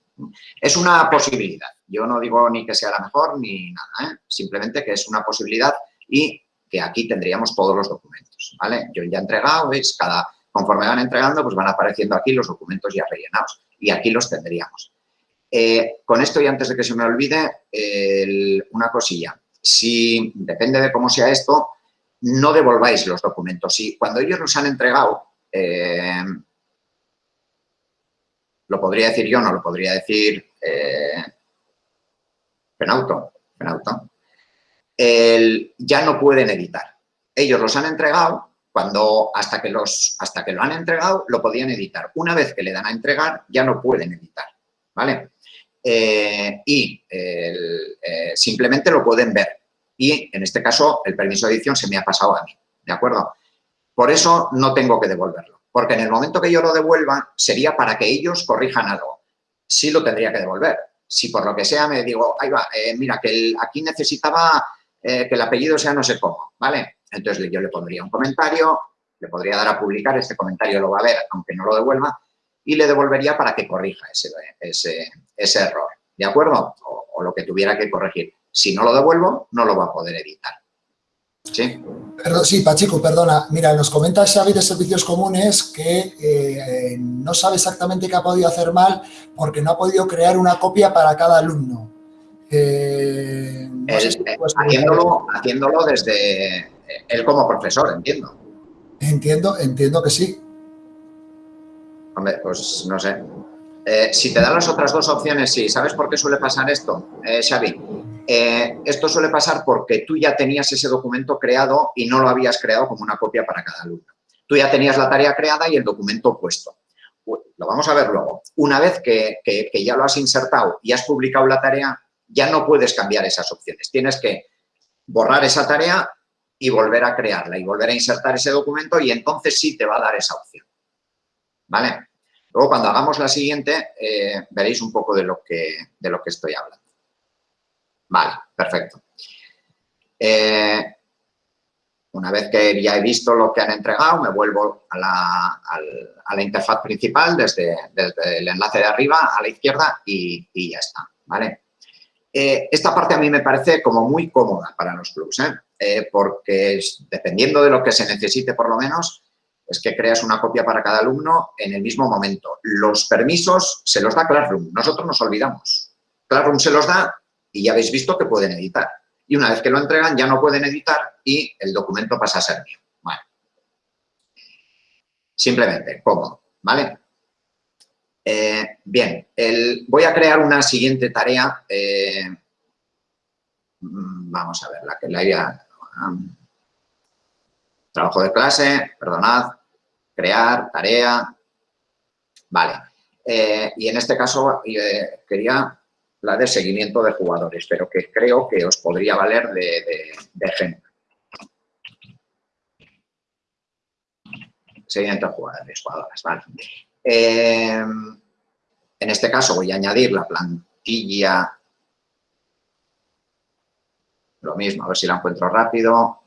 es una posibilidad. Yo no digo ni que sea la mejor ni nada, ¿eh? simplemente que es una posibilidad y que aquí tendríamos todos los documentos, ¿vale? Yo ya he entregado, ¿veis? Cada, conforme van entregando, pues van apareciendo aquí los documentos ya rellenados y aquí los tendríamos. Eh, con esto y antes de que se me olvide, una cosilla. Si, depende de cómo sea esto, no devolváis los documentos. Si cuando ellos los han entregado, eh, lo podría decir yo, no lo podría decir eh, Penauto, Penauto. ya no pueden editar. Ellos los han entregado, cuando hasta que, los, hasta que lo han entregado, lo podían editar. Una vez que le dan a entregar, ya no pueden editar, ¿vale? Eh, y eh, simplemente lo pueden ver. Y en este caso el permiso de edición se me ha pasado a mí, ¿de acuerdo? Por eso no tengo que devolverlo, porque en el momento que yo lo devuelva sería para que ellos corrijan algo. Sí lo tendría que devolver. Si por lo que sea me digo, ahí va, eh, mira, que aquí necesitaba que el apellido sea no sé cómo, ¿vale? Entonces yo le pondría un comentario, le podría dar a publicar, este comentario lo va a ver aunque no lo devuelva, y le devolvería para que corrija ese, ese, error, ¿de acuerdo? O, lo que tuviera que corregir. Si no lo devuelvo, no lo va a poder editar. ¿Sí? Perdón, sí, Pachico, perdona. Mira, nos comenta Xavi de Servicios Comunes que eh, no sabe exactamente qué ha podido hacer mal porque no ha podido crear una copia para cada alumno. Eh, haciéndolo, haciéndolo desde él como profesor, entiendo. Entiendo, entiendo que sí. Hombre, pues no sé. Eh, si te dan las otras dos opciones, sí. ¿Sabes por qué suele pasar esto, eh, Xavi? Eh, esto suele pasar porque tú ya tenías ese documento creado y no lo habías creado como una copia para cada alumno. Tú ya tenías la tarea creada y el documento puesto. Lo vamos a ver luego. Una vez que, que ya lo has insertado y has publicado la tarea, ya no puedes cambiar esas opciones. Tienes que borrar esa tarea y volver a crearla y volver a insertar ese documento y entonces sí te va a dar esa opción. ¿Vale? Luego, cuando hagamos la siguiente, eh, veréis un poco de lo, que, de lo que estoy hablando. Vale, perfecto. Eh, una vez que ya he visto lo que han entregado, me vuelvo a la, interfaz principal desde, el enlace de arriba a la izquierda y, ya está, ¿vale? Eh, esta parte a mí me parece como muy cómoda para los clubs, porque dependiendo de lo que se necesite por lo menos, es que creas una copia para cada alumno en el mismo momento. Los permisos se los da Classroom, nosotros nos olvidamos. Classroom se los da y ya habéis visto que pueden editar. Y una vez que lo entregan ya no pueden editar y el documento pasa a ser mío. Simplemente, cómodo, ¿vale? Eh, bien, voy a crear una siguiente tarea. Eh, mm, vamos a ver, la que la había trabajo de clase, perdonad, crear, tarea, vale. Eh, y en este caso eh, quería la de seguimiento de jugadores, pero que creo que os podría valer de, ejemplo. Seguimiento de jugadores, jugadoras, vale. Eh, en este caso voy a añadir la plantilla lo mismo, a ver si la encuentro rápido.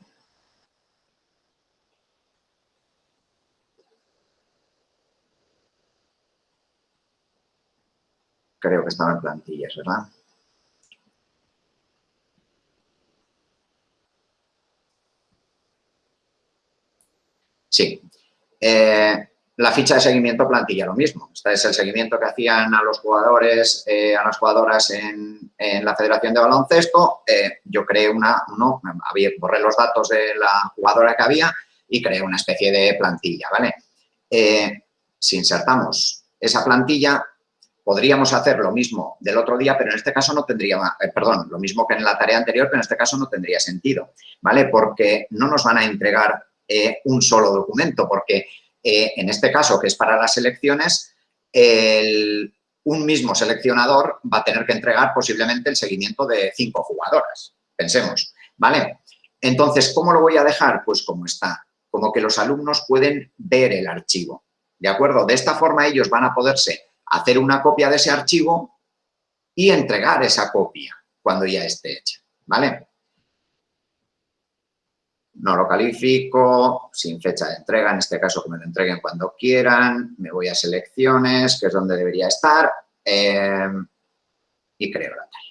Creo que estaba en plantillas, ¿verdad? Sí. Eh, la ficha de seguimiento plantilla, lo mismo. Este es el seguimiento que hacían a los jugadores, eh, a las jugadoras en, la Federación de Baloncesto. Eh, yo creé una, uno, borré los datos de la jugadora que había y creé una especie de plantilla, ¿vale? Si insertamos esa plantilla, podríamos hacer lo mismo del otro día, pero en este caso no tendría, perdón, lo mismo que en la tarea anterior, pero en este caso no tendría sentido, ¿vale? Porque no nos van a entregar un solo documento, porque eh, en este caso, que es para las elecciones, un mismo seleccionador va a tener que entregar posiblemente el seguimiento de cinco jugadoras. Pensemos, ¿vale? Entonces, ¿cómo lo voy a dejar? Pues como está, como que los alumnos pueden ver el archivo, ¿de acuerdo? De esta forma ellos van a poderse hacer una copia de ese archivo y entregar esa copia cuando ya esté hecha, ¿vale? No lo califico, sin fecha de entrega, en este caso que me lo entreguen cuando quieran, me voy a selecciones, que es donde debería estar, eh, y creo la tarea.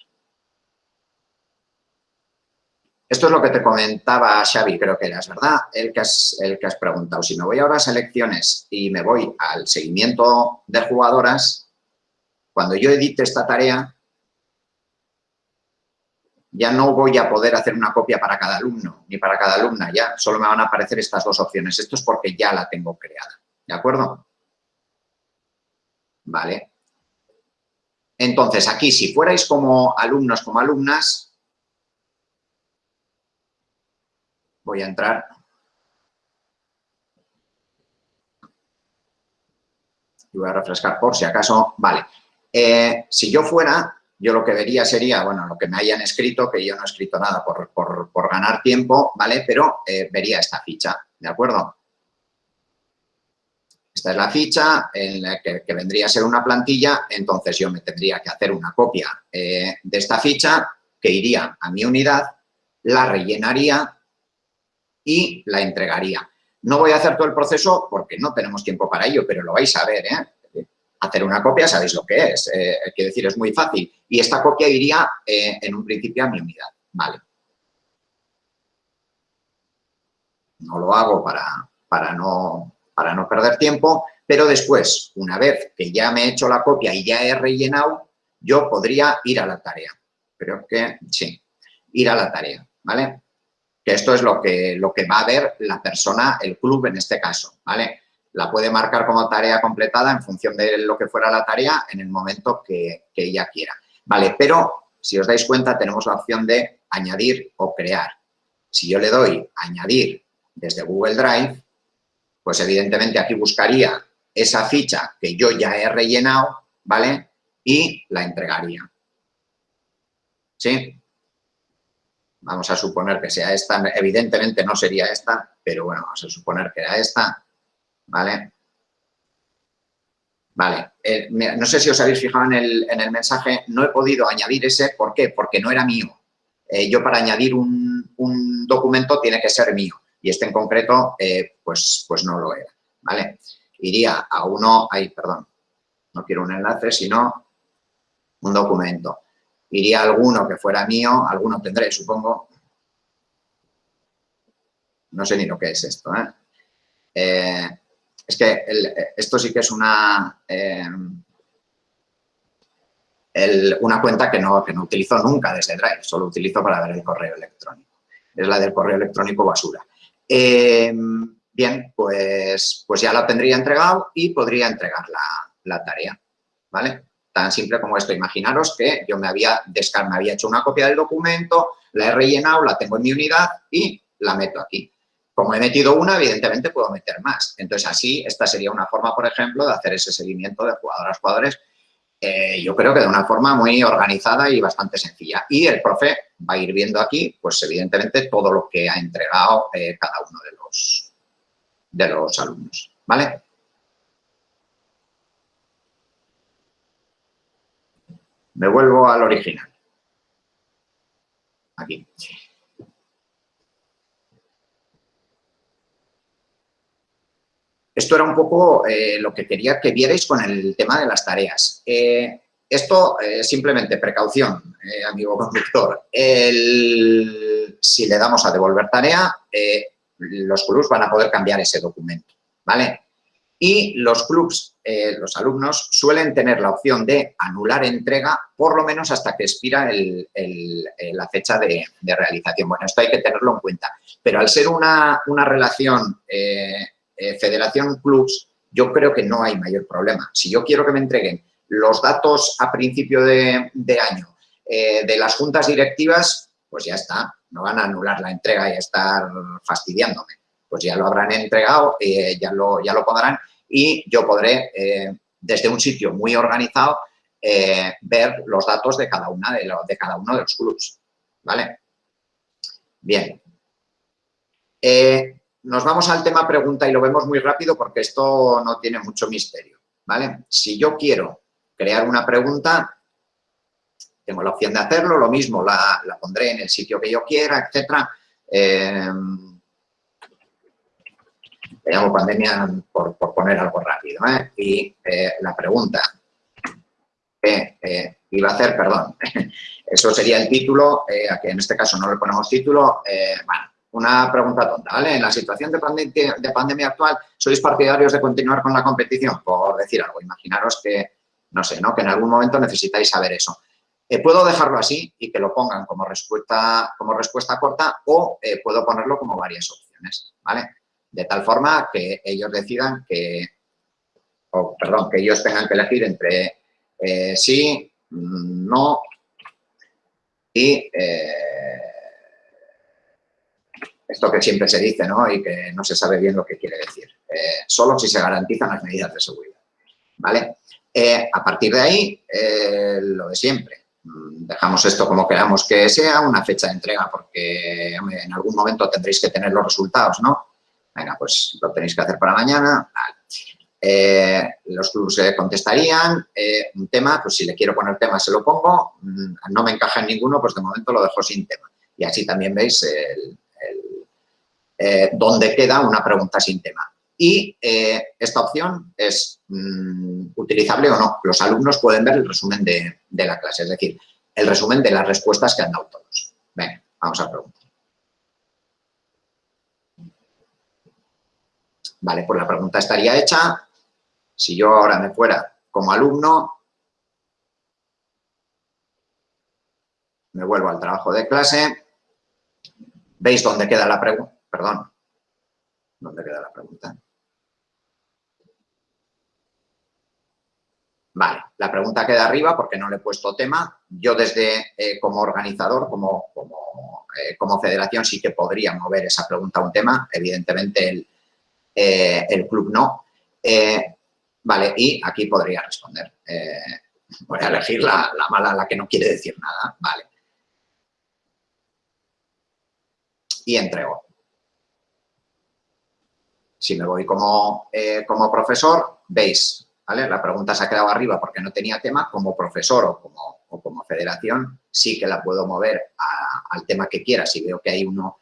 Esto es lo que te comentaba Xavi, creo que eras, ¿verdad? El que, has, el que has preguntado. Si me voy ahora a selecciones y me voy al seguimiento de jugadoras, cuando yo edite esta tarea, ya no voy a poder hacer una copia para cada alumno ni para cada alumna, ya solo me van a aparecer estas dos opciones. Esto es porque ya la tengo creada, ¿de acuerdo? Vale. Entonces, aquí, si fuerais como alumnos, como alumnas, voy a entrar. Y voy a refrescar por si acaso. Vale. Eh, si yo fuera, yo lo que vería sería, bueno, lo que me hayan escrito, que yo no he escrito nada por, ganar tiempo, ¿vale? Pero eh, vería esta ficha, ¿de acuerdo? Esta es la ficha en la que, vendría a ser una plantilla, entonces yo me tendría que hacer una copia eh, de esta ficha que iría a mi unidad, la rellenaría y la entregaría. No voy a hacer todo el proceso porque no tenemos tiempo para ello, pero lo vais a ver, ¿eh? hacer una copia, sabéis lo que es, eh, quiero decir, es muy fácil. Y esta copia iría eh, en un principio a mi unidad, ¿vale? No lo hago para, para, no, para no perder tiempo, pero después, una vez que ya me he hecho la copia y ya he rellenado, yo podría ir a la tarea. Creo que sí, ir a la tarea, ¿vale? Que esto es lo que, lo que va a ver la persona, el club en este caso, ¿vale? la puede marcar como tarea completada en función de lo que fuera la tarea en el momento que, ella quiera. Vale, pero si os dais cuenta tenemos la opción de añadir o crear. Si yo le doy añadir desde Google Drive, pues evidentemente aquí buscaría esa ficha que yo ya he rellenado, ¿vale? Y la entregaría. ¿Sí? Vamos a suponer que sea esta, evidentemente no sería esta, pero bueno, vamos a suponer que era esta ¿vale? Vale, eh, no sé si os habéis fijado en el, mensaje, no he podido añadir ese, ¿por qué? Porque no era mío. Eh, yo para añadir un, documento tiene que ser mío y este en concreto eh, pues, pues no lo era, ¿vale? Iría a uno, ay, perdón, no quiero un enlace, sino un documento. Iría alguno que fuera mío, alguno tendré, supongo. No sé ni lo que es esto, ¿eh? eh es que esto sí que es una, eh, una cuenta que no, que no utilizo nunca desde Drive, solo utilizo para ver el correo electrónico. Es la del correo electrónico basura. Eh, bien, pues, pues ya la tendría entregado y podría entregar la, tarea, ¿vale? Tan simple como esto. Imaginaros que yo me había, me había hecho una copia del documento, la he rellenado, la tengo en mi unidad y la meto aquí. Como he metido una, evidentemente puedo meter más. Entonces, así, esta sería una forma, por ejemplo, de hacer ese seguimiento de jugadoras, jugadores, eh, yo creo que de una forma muy organizada y bastante sencilla. Y el profe va a ir viendo aquí, pues evidentemente, todo lo que ha entregado eh, cada uno de los, de los alumnos. ¿Vale? Me vuelvo al original. Aquí. Esto era un poco eh, lo que quería que vierais con el tema de las tareas. Eh, esto, eh, simplemente precaución, amigo conductor. si le damos a devolver tarea, los clubs van a poder cambiar ese documento, ¿vale? Y los clubs, los alumnos, suelen tener la opción de anular entrega por lo menos hasta que expira la fecha de, realización. Bueno, esto hay que tenerlo en cuenta. Pero al ser una, una relación eh, Federación Clubs, yo creo que no hay mayor problema. Si yo quiero que me entreguen los datos a principio de, año eh, de las juntas directivas, pues ya está, no van a anular la entrega y a estar fastidiándome. Pues ya lo habrán entregado, eh, ya, lo, ya lo podrán y yo podré, desde un sitio muy organizado, ver los datos de cada, una de, de cada uno de los clubs. ¿Vale? Bien nos vamos al tema pregunta y lo vemos muy rápido porque esto no tiene mucho misterio, ¿vale? Si yo quiero crear una pregunta, tengo la opción de hacerlo, lo mismo, la, pondré en el sitio que yo quiera, etcétera. Eh, le llamo pandemia por, poner algo rápido. ¿eh? Y eh, la pregunta que eh, iba a hacer, perdón, <laughs> eso sería el título, a que en este caso no le ponemos título, bueno, una pregunta tonta, ¿vale? En la situación de, de, pandemia actual, ¿sois partidarios de continuar con la competición? Por decir algo, imaginaros que, no sé, ¿no? Que en algún momento necesitáis saber eso. puedo dejarlo así y que lo pongan como respuesta, como respuesta corta o puedo ponerlo como varias opciones, ¿vale? De tal forma que ellos decidan que, o perdón, que ellos tengan que elegir entre eh, sí, no y eh, esto que siempre se dice, ¿no? Y que no se sabe bien lo que quiere decir. Eh, solo si se garantizan las medidas de seguridad, ¿vale? a partir de ahí, lo de siempre. Dejamos esto como queramos que sea, una fecha de entrega, porque en algún momento tendréis que tener los resultados, ¿no? Venga, pues lo tenéis que hacer para mañana. Eh, los clubes contestarían. Eh, un tema, pues si le quiero poner tema se lo pongo. Mm, no me encaja en ninguno, pues de momento lo dejo sin tema. Y así también veis eh, dónde queda una pregunta sin tema. Y esta opción es mm, utilizable o no. Los alumnos pueden ver el resumen de, de, la clase, es decir, el resumen de las respuestas que han dado todos. Venga, vamos a preguntar. Vale, pues la pregunta estaría hecha. Si yo ahora me fuera como alumno, me vuelvo al trabajo de clase. ¿Veis dónde queda la pregunta? Perdón. ¿Dónde queda la pregunta? Vale, la pregunta queda arriba porque no le he puesto tema. Yo desde eh, como organizador, como, como, eh, como, federación, sí que podría mover esa pregunta a un tema. Evidentemente, el, eh, el club no. Eh, vale, y aquí podría responder. Eh, voy a elegir la, mala, la que no quiere decir nada. Vale. Y entrego. Si me voy como, como profesor, veis, ¿vale? La pregunta se ha quedado arriba porque no tenía tema. Como profesor o como, como federación, sí que la puedo mover al tema que quiera. Si veo que hay uno,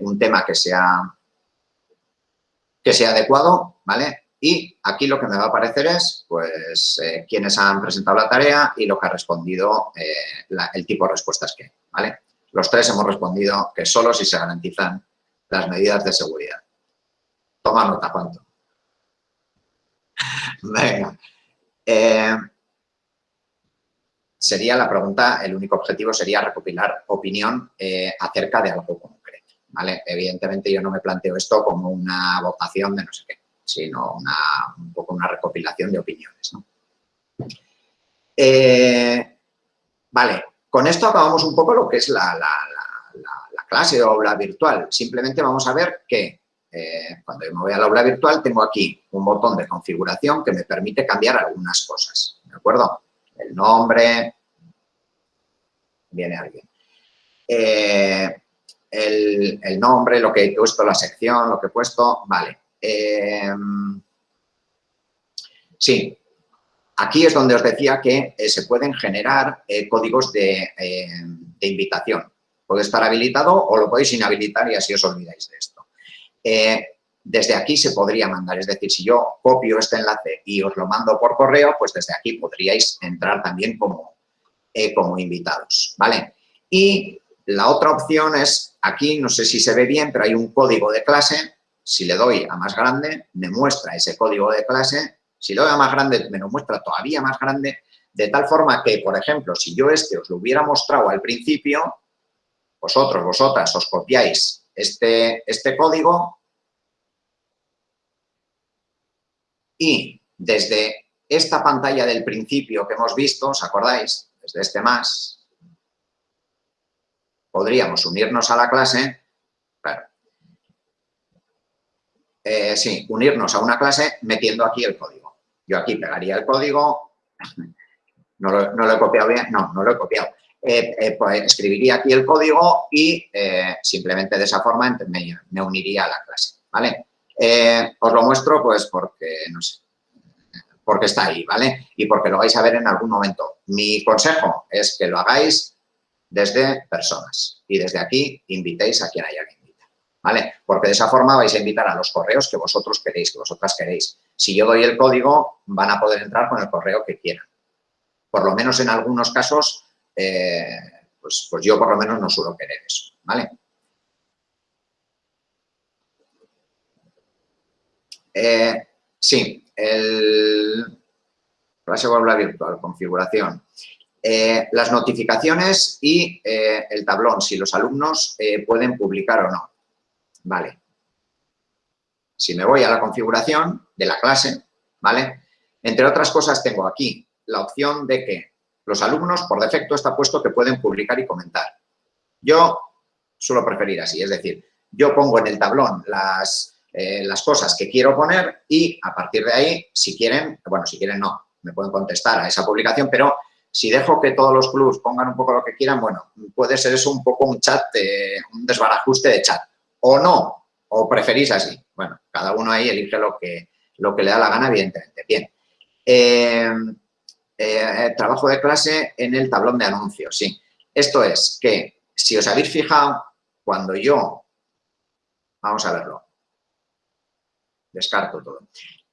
un tema que sea que sea adecuado, ¿vale? Y aquí lo que me va a aparecer es, pues, eh, quiénes han presentado la tarea y lo que ha respondido, eh, el tipo de respuestas que ¿vale? Los tres hemos respondido que solo si se garantizan las medidas de seguridad. Toma nota, ¿cuánto? <laughs> Venga. Eh, sería la pregunta, el único objetivo sería recopilar opinión acerca de algo común. Evidentemente yo no me planteo esto como una votación de no sé qué, sino un poco una recopilación de opiniones, eh, vale, con esto acabamos un poco lo que es la, clase o aula virtual. Simplemente vamos a ver que eh, cuando yo me voy a la aula virtual tengo aquí un botón de configuración que me permite cambiar algunas cosas, ¿de acuerdo? El nombre, viene alguien. Eh, el, nombre, lo que he puesto, la sección, lo que he puesto, vale. Em, sí, aquí es donde os decía que eh, se pueden generar eh, códigos de, em, de, invitación. Puede estar habilitado o lo podéis inhabilitar y así os olvidáis de esto. Eh, desde aquí se podría mandar, es decir, si yo copio este enlace y os lo mando por correo, pues desde aquí podríais entrar también como, como invitados, ¿vale? Y la otra opción es, aquí no sé si se ve bien, pero hay un código de clase. Si le doy a más grande, me muestra ese código de clase. Si le doy a más grande, me lo muestra todavía más grande. De tal forma que, por ejemplo, si yo este os lo hubiera mostrado al principio, vosotros, vosotras, os copiáis este, este código y desde esta pantalla del principio que hemos visto, ¿os acordáis? Desde este más, podríamos unirnos a la clase, claro, eh, sí, unirnos a una clase metiendo aquí el código. Yo aquí pegaría el código, <laughs> no lo, he copiado bien, no, no lo he copiado. Eh, eh, pues escribiría aquí el código y simplemente de esa forma me, uniría a la clase, ¿vale? os lo muestro pues porque, no sé, porque está ahí, ¿vale? Y porque lo vais a ver en algún momento. Mi consejo es que lo hagáis desde personas y desde aquí invitéis a quien haya que invitar, ¿vale? Porque de esa forma vais a invitar a los correos que vosotros queréis, que vosotras queréis. Si yo doy el código, van a poder entrar con el correo que quieran. Por lo menos en algunos casos, eh, pues, pues yo por lo menos no suelo querer eso, ¿vale? Eh, sí, el aula virtual, configuración. Eh, las notificaciones y eh, el tablón, si los alumnos pueden publicar o no. Vale. Si me voy a la configuración de la clase, ¿vale? Entre otras cosas tengo aquí la opción de que los alumnos, por defecto, está puesto que pueden publicar y comentar. Yo suelo preferir así, es decir, yo pongo en el tablón las, eh, las cosas que quiero poner y a partir de ahí, si quieren, bueno, si quieren no, me pueden contestar a esa publicación, pero si dejo que todos los clubs pongan un poco lo que quieran, bueno, puede ser eso un poco un chat, un desbarajuste de chat. O no, o preferís así. Bueno, cada uno ahí elige lo que, lo que le da la gana, evidentemente. Bien. Eh, eh, trabajo de clase en el tablón de anuncios, sí. Esto es que, si os habéis fijado, cuando yo, vamos a verlo, descarto todo.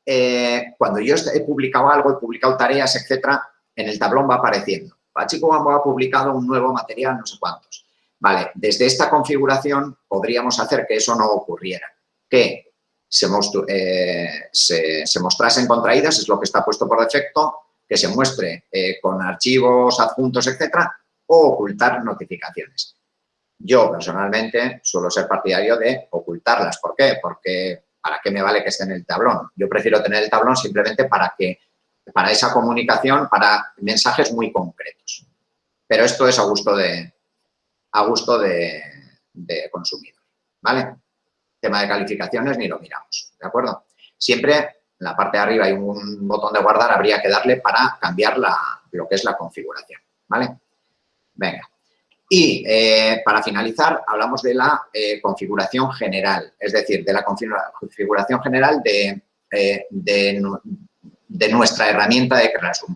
Eh, cuando yo he publicado algo, he publicado tareas, etcétera, en el tablón va apareciendo. Pachico ha publicado un nuevo material, no sé cuántos. Vale, desde esta configuración podríamos hacer que eso no ocurriera, que se, eh, se, mostrasen contraídas, es lo que está puesto por defecto, que se muestre eh, con archivos adjuntos, etcétera, o ocultar notificaciones. Yo, personalmente, suelo ser partidario de ocultarlas. ¿Por qué? Porque ¿para qué me vale que esté en el tablón? Yo prefiero tener el tablón simplemente para que para esa comunicación, para mensajes muy concretos. Pero esto es a gusto de, a gusto de, consumidor, ¿vale? Tema de calificaciones ni lo miramos, ¿de acuerdo? Siempre en la parte de arriba hay un botón de guardar, habría que darle para cambiar lo que es la configuración, ¿vale? Venga. Y eh, para finalizar, hablamos de la eh, configuración general, es decir, de la configuración general de, eh, de, nuestra herramienta de Classroom.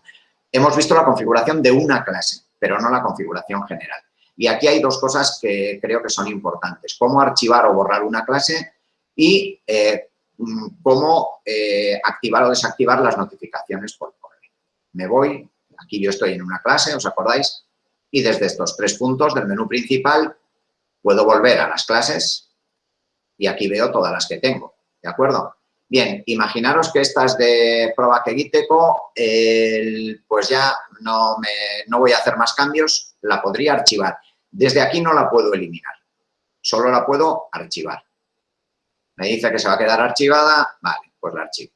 Hemos visto la configuración de una clase, pero no la configuración general. Y aquí hay dos cosas que creo que son importantes. Cómo archivar o borrar una clase y mm, cómo activar o desactivar las notificaciones por correo. Me voy, aquí yo estoy en una clase, ¿os acordáis? y desde estos tres puntos del menú principal puedo volver a las clases y aquí veo todas las que tengo, ¿de acuerdo? Bien, imaginaros que estas de Proba que pues ya no, me, no voy a hacer más cambios, la podría archivar. Desde aquí no la puedo eliminar, solo la puedo archivar. Me dice que se va a quedar archivada, vale, pues la archivo.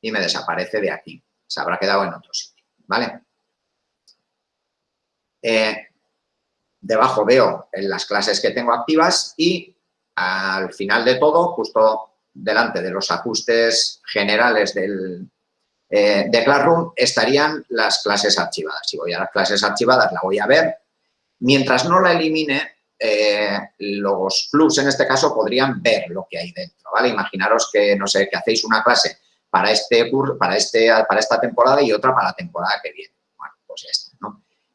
Y me desaparece de aquí, se habrá quedado en otro sitio, ¿vale? Eh, debajo veo en las clases que tengo activas y al final de todo, justo delante de los ajustes generales del, eh, de Classroom, estarían las clases archivadas. Si voy a las clases archivadas, la voy a ver. Mientras no la elimine, eh, los clubs en este caso podrían ver lo que hay dentro, ¿vale? Imaginaros que, no sé, que hacéis una clase para este curso, para, este, para esta temporada y otra para la temporada que viene. Bueno, pues ya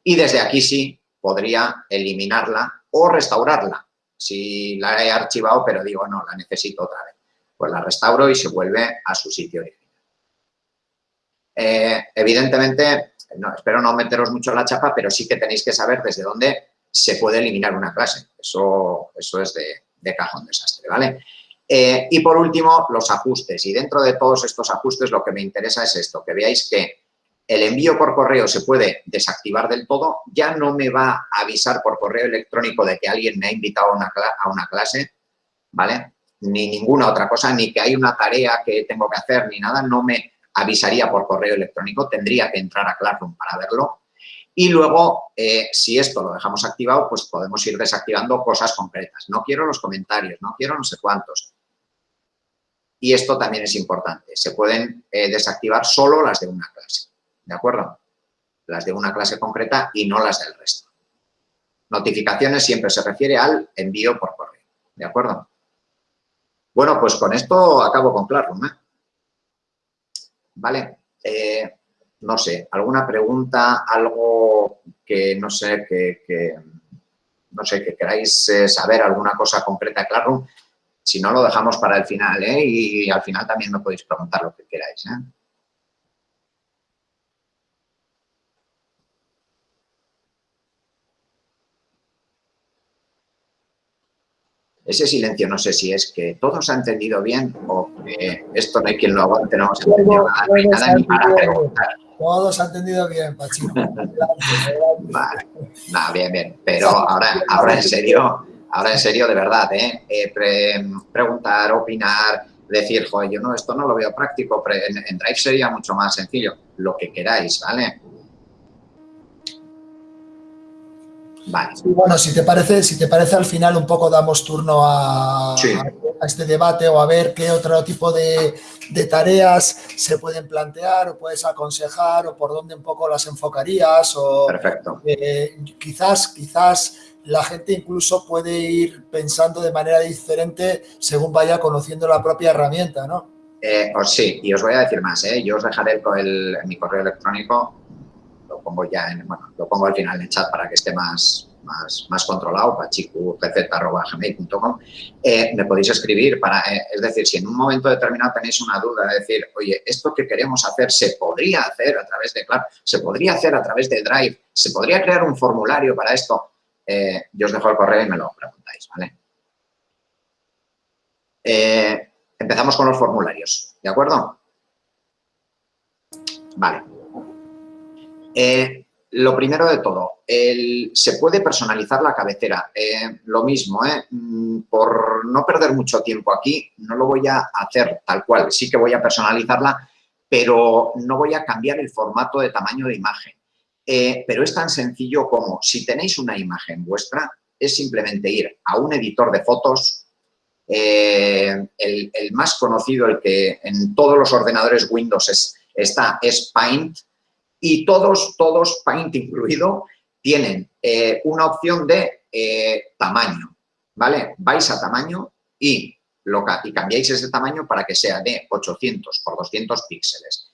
y desde aquí sí podría eliminarla o restaurarla. Si la he archivado, pero digo, no, la necesito otra vez. Pues la restauro y se vuelve a su sitio original. Eh, evidentemente, espero no meteros mucho en la chapa, pero sí que tenéis que saber desde dónde se puede eliminar una clase. Eso, eso es de, cajón desastre, ¿vale? Eh, y por último, los ajustes. Y dentro de todos estos ajustes lo que me interesa es esto, que veáis que el envío por correo se puede desactivar del todo, ya no me va a avisar por correo electrónico de que alguien me ha invitado a una, clase, ¿vale? Ni ninguna otra cosa, ni que hay una tarea que tengo que hacer, ni nada, no me avisaría por correo electrónico, tendría que entrar a Classroom para verlo. Y luego, eh, si esto lo dejamos activado, pues podemos ir desactivando cosas concretas. No quiero los comentarios, no quiero no sé cuántos. Y esto también es importante. Se pueden eh, desactivar solo las de una clase. ¿de acuerdo? Las de una clase concreta y no las del resto. Notificaciones siempre se refiere al envío por correo, ¿de acuerdo? Bueno, pues con esto acabo con Classroom. ¿Vale? Eh, no sé, alguna pregunta, algo que no sé, que, no sé, que queráis eh, saber, alguna cosa concreta de Classroom, si no lo dejamos para el final, ¿eh? Y, al final también me podéis preguntar lo que queráis, ¿eh? Ese silencio no sé si es que todos han entendido bien o que esto no hay quien lo aguante, no hemos entendido nada, nada ni para preguntar. Todos han entendido bien, Pachito. <laughs> vale, bien, bien. Pero ahora, ahora en serio, ahora en serio, de verdad, ¿eh? eh preguntar, opinar, decir, joder, yo no, esto no lo veo práctico, en, en Drive sería mucho más sencillo, lo que queráis, ¿vale? Bueno, si te parece, si te parece al final un poco damos turno a, este debate o a ver qué otro tipo de, tareas se pueden plantear o puedes aconsejar o por dónde un poco las enfocarías o Perfecto. Eh, quizás, quizás la gente incluso puede ir pensando de manera diferente según vaya conociendo la propia herramienta, ¿no? Eh, sí, y os voy a decir más, ¿eh? yo os dejaré el, mi correo electrónico pongo ya en, bueno, lo pongo al final en el chat para que esté más, más, más controlado, pachicupz.gmail.com, eh, me podéis escribir para, eh, es decir, si en un momento determinado tenéis una duda, de decir, oye, esto que queremos hacer se podría hacer a través de Claro, se podría hacer a través de Drive, se podría crear un formulario para esto, eh, yo os dejo el correo y me lo preguntáis, ¿vale? empezamos con los formularios, ¿de acuerdo? Vale. Eh, lo primero de todo, se puede personalizar la cabecera. Eh, lo mismo, eh, mm, por no perder mucho tiempo aquí, no lo voy a hacer tal cual. Sí que voy a personalizarla, pero no voy a cambiar el formato de tamaño de imagen. pero es tan sencillo como, si tenéis una imagen vuestra, es simplemente ir a un editor de fotos, el, más conocido, el que en todos los ordenadores Windows está, es Paint, y todos, todos, Paint incluido, tienen eh, una opción de eh, tamaño, ¿vale? Vais a tamaño y, lo, y cambiáis ese tamaño para que sea de 800 por 200 píxeles.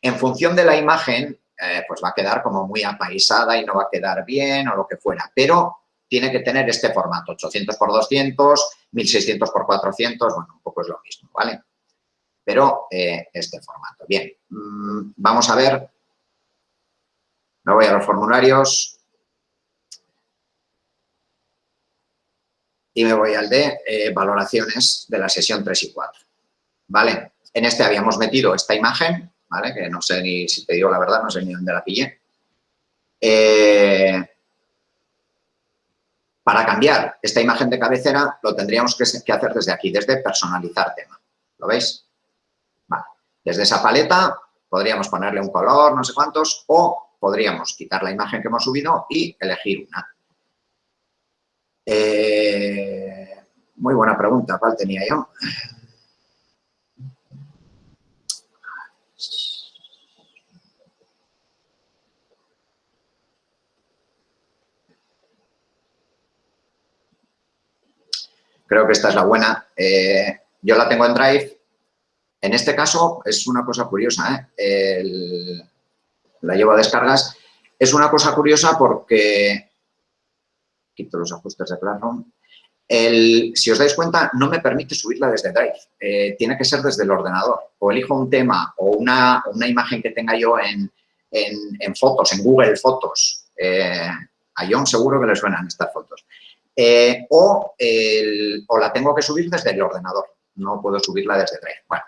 En función de la imagen, eh, pues va a quedar como muy apaisada y no va a quedar bien o lo que fuera, pero tiene que tener este formato, 800 por 200, 1600 por 400, bueno, un poco es lo mismo, ¿vale? Pero este formato. Bien, mm, vamos a ver me voy a los formularios y me voy al de eh, valoraciones de la sesión 3 y 4. ¿Vale? En este habíamos metido esta imagen, ¿vale? Que no sé ni, si te digo la verdad, no sé ni dónde la pillé. Eh, para cambiar esta imagen de cabecera lo tendríamos que, hacer desde aquí, desde personalizar tema. ¿Lo veis? Desde esa paleta podríamos ponerle un color, no sé cuántos, o podríamos quitar la imagen que hemos subido y elegir una. Eh, muy buena pregunta, ¿cuál tenía yo? Creo que esta es la buena. Eh, yo la tengo en Drive. En este caso es una cosa curiosa. ¿eh? El, la llevo a descargas. Es una cosa curiosa porque, quito los ajustes de Classroom, el, si os dais cuenta, no me permite subirla desde Drive. Eh, tiene que ser desde el ordenador. O elijo un tema o una, imagen que tenga yo en, fotos, en Google Fotos. Eh, a John seguro que le suenan estas fotos. Eh, o, o la tengo que subir desde el ordenador. No puedo subirla desde Drive. Bueno,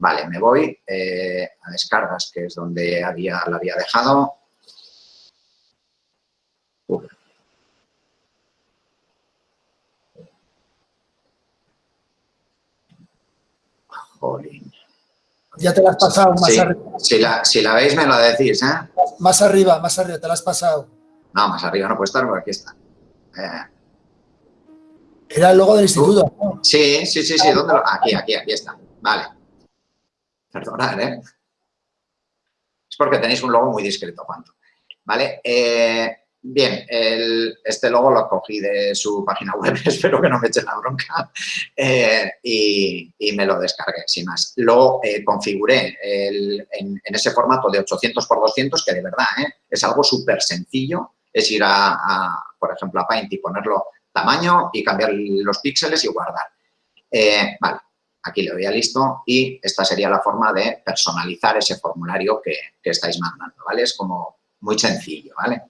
Vale, me voy eh, a descargas, que es donde había, la había dejado. Jolín. Ya te la has pasado más arriba. Si la, si la veis me lo decís, ¿eh? Más arriba, más arriba, te la has pasado. No, más arriba no puede estar porque aquí está. Eh. Era el logo del instituto. Sí, sí, sí, sí. ¿Dónde lo... Aquí, aquí, aquí está. Vale. Perdonad, ¿eh? Es porque tenéis un logo muy discreto, ¿cuánto? ¿Vale? Eh, bien, este logo lo cogí de su página web, <laughs> espero que no me echen la bronca, eh, y, me lo descargué, sin más. Lo eh, configuré en, ese formato de 800 por 200, que de verdad es algo súper sencillo, es ir a, por ejemplo, a Paint y ponerlo tamaño y cambiar los píxeles y guardar. vale, aquí le doy a listo y esta sería la forma de personalizar ese formulario que, estáis mandando, ¿vale? Es como muy sencillo, ¿vale?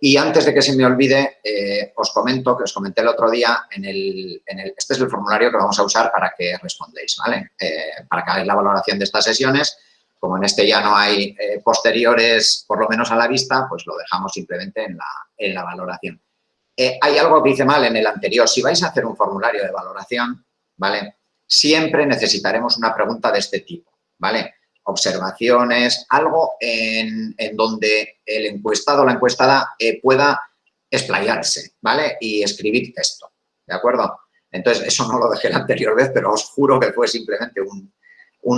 Y antes de que se me olvide, eh, os comento, que os comenté el otro día, en el, este es el formulario que vamos a usar para que respondéis, ¿vale? Eh, para que hagáis la valoración de estas sesiones. Como en este ya no hay eh, posteriores, por lo menos a la vista, pues lo dejamos simplemente en la, en la valoración. hay algo que hice mal en el anterior. Si vais a hacer un formulario de valoración, ¿vale? Siempre necesitaremos una pregunta de este tipo, ¿vale? Observaciones, algo en, donde el encuestado o la encuestada eh, pueda explayarse, ¿vale? Y escribir texto, ¿de acuerdo? Entonces, eso no lo dejé la anterior vez, pero os juro que fue simplemente un,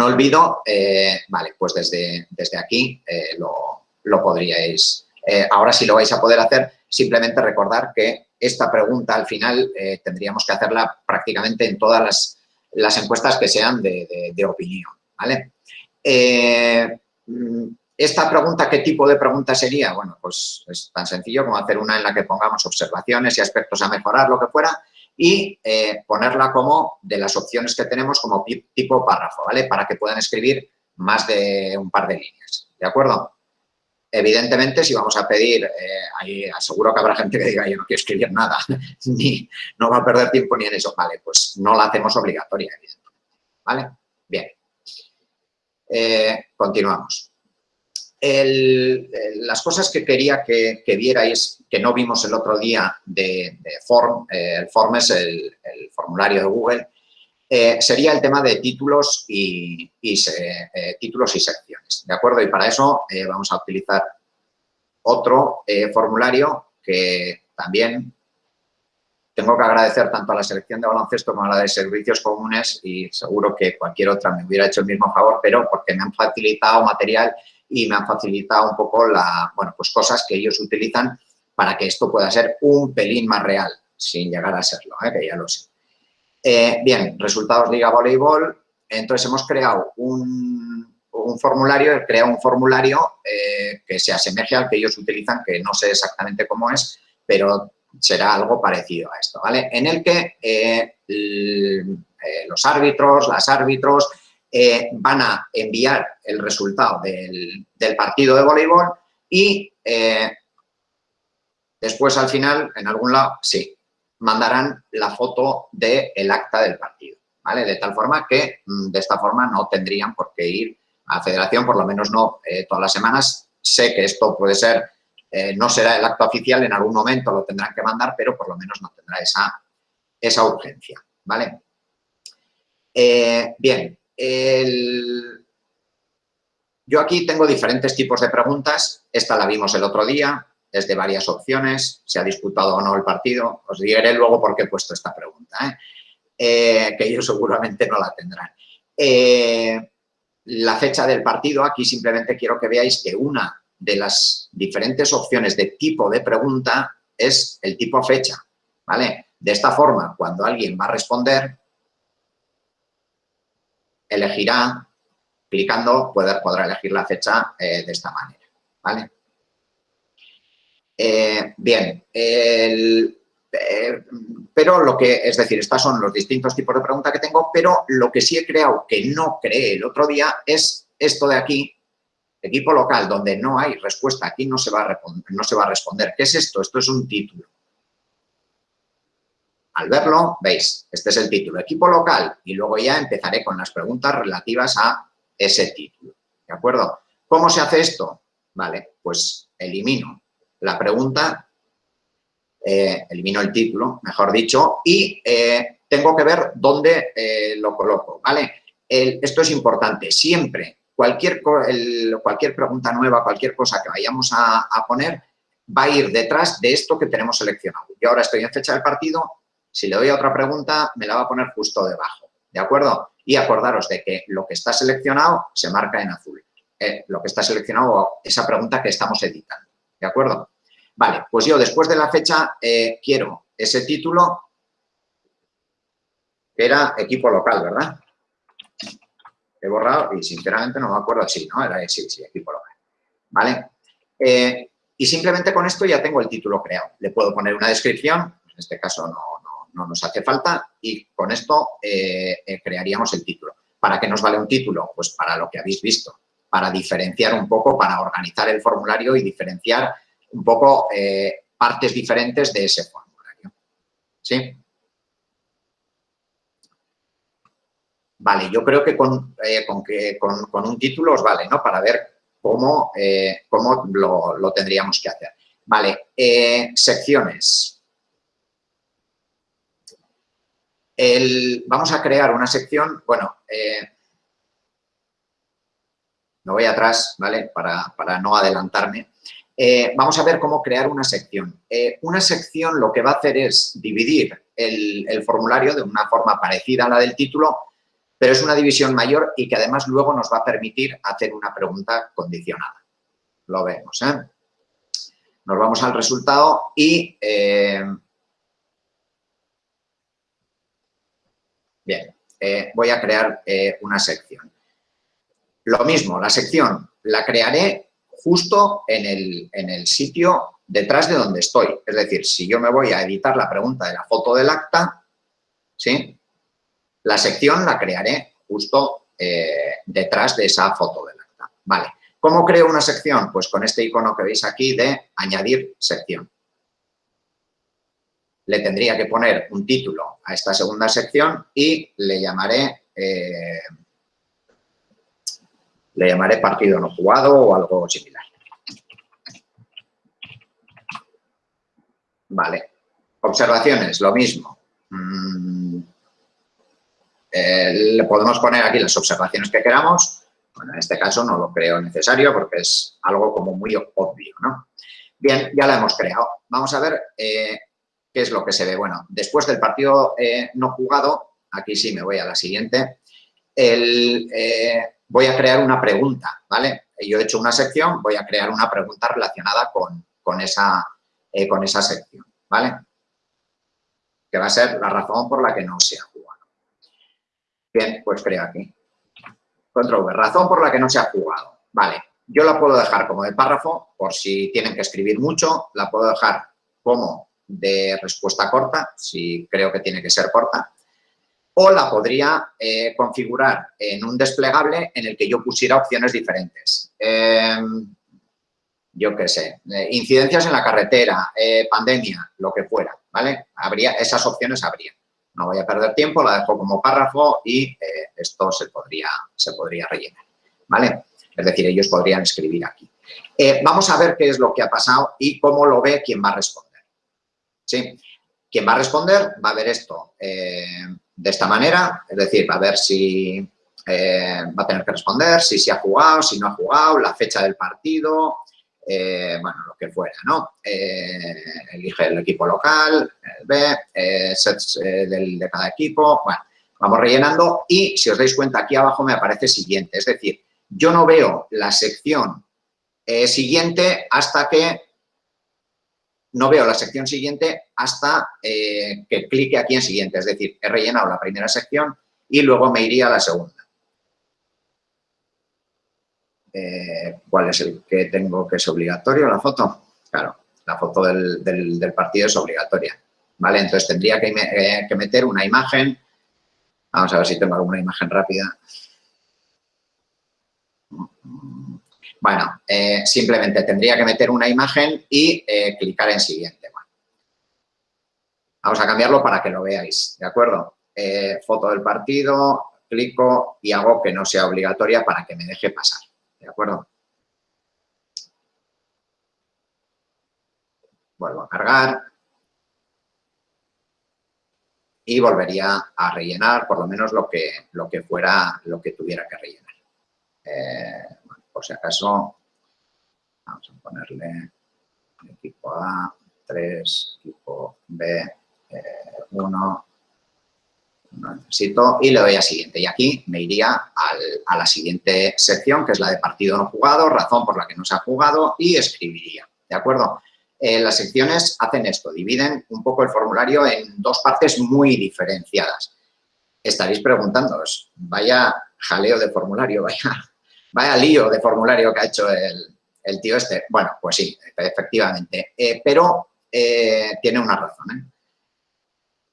olvido. Eh, vale, pues desde, desde aquí eh, lo, podríais... ahora sí lo vais a poder hacer, simplemente recordar que esta pregunta al final tendríamos que hacerla prácticamente en todas las las encuestas que sean de, opinión, ¿vale? Eh, esta pregunta, ¿qué tipo de pregunta sería? Bueno, pues es tan sencillo como hacer una en la que pongamos observaciones y aspectos a mejorar, lo que fuera, y eh, ponerla como de las opciones que tenemos como tipo párrafo, ¿vale? Para que puedan escribir más de un par de líneas, ¿de acuerdo? Evidentemente, si vamos a pedir, eh, ahí aseguro que habrá gente que diga, yo no quiero escribir nada, <laughs> ni no va a perder tiempo ni en eso. Vale, pues no la hacemos obligatoria, evidentemente. ¿Vale? Bien. Eh, continuamos. las cosas que quería que, vierais, que no vimos el otro día de, Form, eh, el Form es el, formulario de Google, sería el tema de títulos y, títulos y secciones, ¿de acuerdo? Y para eso vamos a utilizar otro eh, formulario que también tengo que agradecer tanto a la selección de baloncesto como a la de servicios comunes y seguro que cualquier otra me hubiera hecho el mismo favor, pero porque me han facilitado material y me han facilitado un poco la, bueno, pues cosas que ellos utilizan para que esto pueda ser un pelín más real, sin llegar a serlo, ¿eh? que ya lo sé. Eh, bien, resultados Liga Voleibol. Entonces hemos creado un, formulario, crea un formulario eh, que se asemeje al que ellos utilizan, que no sé exactamente cómo es, pero será algo parecido a esto, ¿vale? En el que eh, los árbitros, las árbitros, van a enviar el resultado del, partido de voleibol y después al final, en algún lado, sí, mandarán la foto del acta del partido, ¿vale? De tal forma que mm, de esta forma no tendrían por qué ir a federación, por lo menos no eh, todas las semanas. Sé que esto puede ser, eh, no será el acto oficial, en algún momento lo tendrán que mandar, pero por lo menos no tendrá esa, esa urgencia, ¿vale? Eh, bien, yo aquí tengo diferentes tipos de preguntas. Esta la vimos el otro día, es de varias opciones, se ha disputado o no el partido. Os diré luego por qué he puesto esta pregunta, que ellos seguramente no la tendrán la fecha del partido, aquí simplemente quiero que veáis que una de las diferentes opciones de tipo de pregunta es el tipo fecha, ¿vale? De esta forma, cuando alguien va a responder, elegirá, clicando, podrá elegir la fecha eh, de esta manera, ¿vale? Eh, bien, eh, pero lo que, es decir, estos son los distintos tipos de preguntas que tengo, pero lo que sí he creado que no creé el otro día es esto de aquí, equipo local, donde no hay respuesta, aquí no se va a. No se va a responder. ¿Qué es esto? Esto es un título. Al verlo, veis, este es el título, equipo local, y luego ya empezaré con las preguntas relativas a ese título, ¿de acuerdo? ¿Cómo se hace esto? Vale, pues elimino la pregunta eh, elimino el título, mejor dicho, y eh, tengo que ver dónde eh, lo coloco, ¿vale? esto es importante, siempre, cualquier, cualquier pregunta nueva, cualquier cosa que vayamos a, poner, va a ir detrás de esto que tenemos seleccionado. Yo ahora estoy en fecha del partido, si le doy a otra pregunta, me la va a poner justo debajo, ¿de acuerdo? Y acordaros de que lo que está seleccionado se marca en azul. lo que está seleccionado, esa pregunta que estamos editando, ¿de acuerdo? Vale, pues yo después de la fecha eh, quiero ese título que era equipo local, ¿verdad? He borrado y sinceramente no me acuerdo si, ¿no? Era sí, sí, equipo local. ¿Vale? Eh, y simplemente con esto ya tengo el título creado. Le puedo poner una descripción, en este caso no, no, nos hace falta, y con esto eh, crearíamos el título. ¿Para qué nos vale un título? Pues para lo que habéis visto, para diferenciar un poco, para organizar el formulario y diferenciar un poco eh, partes diferentes de ese formulario. ¿Sí? Vale, yo creo que con, eh, con, un título os vale, ¿no? Para ver cómo, eh, cómo lo, tendríamos que hacer. Vale, secciones. vamos a crear una sección, bueno, me voy atrás, ¿vale? Para, para no adelantarme. Eh, vamos a ver cómo crear una sección. Eh, una sección lo que va a hacer es dividir el, formulario de una forma parecida a la del título, pero es una división mayor y que además luego nos va a permitir hacer una pregunta condicionada. Lo vemos, ¿eh? Nos vamos al resultado y... bien, voy a crear una sección. Lo mismo, la sección la crearé justo en el, sitio detrás de donde estoy. Es decir, si yo me voy a editar la pregunta de la foto del acta, ¿sí? la sección la crearé justo eh, detrás de esa foto del acta. Vale. ¿Cómo creo una sección? Pues con este icono que veis aquí de añadir sección. Le tendría que poner un título a esta segunda sección y le llamaré eh, le llamaré partido no jugado o algo similar. Vale. Observaciones, lo mismo. Mm, eh, le podemos poner aquí las observaciones que queramos. Bueno, en este caso no lo creo necesario porque es algo como muy obvio, ¿no? Bien, ya la hemos creado. Vamos a ver eh, qué es lo que se ve. Bueno, después del partido eh, no jugado, aquí sí me voy a la siguiente, el, voy a crear una pregunta, ¿vale? Yo he hecho una sección, voy a crear una pregunta relacionada con, esa, eh, con esa sección, ¿vale? Que va a ser la razón por la que no se ha jugado. Bien, pues creo aquí. Control V, razón por la que no se ha jugado. Vale, yo la puedo dejar como de párrafo, por si tienen que escribir mucho, la puedo dejar como de respuesta corta, si creo que tiene que ser corta, o la podría eh, configurar en un desplegable en el que yo pusiera opciones diferentes. Em, yo qué sé, eh, incidencias en la carretera, eh, pandemia, lo que fuera, ¿vale? Habría, esas opciones habría. No voy a perder tiempo, la dejo como párrafo y esto se podría, se podría rellenar, ¿vale? Es decir, ellos podrían escribir aquí. vamos a ver qué es lo que ha pasado y cómo lo ve quien va a responder. ¿Sí? Quien va a responder va a ver esto de esta manera, es decir, va a ver si eh, va a tener que responder, si se ha jugado, si no ha jugado, la fecha del partido, eh, bueno, lo que fuera, ¿no? Eh, elige el equipo local, B, sets de cada equipo, bueno, vamos rellenando y si os dais cuenta aquí abajo me aparece siguiente, es decir, yo no veo la sección siguiente hasta que no veo la sección siguiente hasta eh, que clique aquí en siguiente. Es decir, he rellenado la primera sección y luego me iría a la segunda. Eh, ¿Cuál es el que tengo que es obligatorio? ¿La foto? Claro, la foto del, partido es obligatoria. ¿Vale? Entonces tendría que, eh, que meter una imagen. Vamos a ver si tengo alguna imagen rápida. Bueno, eh, simplemente tendría que meter una imagen y eh, clicar en siguiente. Vamos a cambiarlo para que lo veáis, ¿de acuerdo? Eh, foto del partido, clico y hago que no sea obligatoria para que me deje pasar, ¿de acuerdo? Vuelvo a cargar y volvería a rellenar por lo menos lo que, lo que fuera, lo que tuviera que rellenar por si acaso, vamos a ponerle equipo A, 3, equipo B, 1, no necesito, y le doy a siguiente. Y aquí me iría a la siguiente sección, que es la de partido no jugado, razón por la que no se ha jugado, y escribiría, ¿de acuerdo? Eh, las secciones hacen esto, dividen un poco el formulario en dos partes muy diferenciadas. Estaréis preguntándoos, vaya jaleo de formulario, <laughs> vaya, vaya lío de formulario que ha hecho el, tío este. Bueno, pues sí, efectivamente, eh, pero eh, tiene una razón.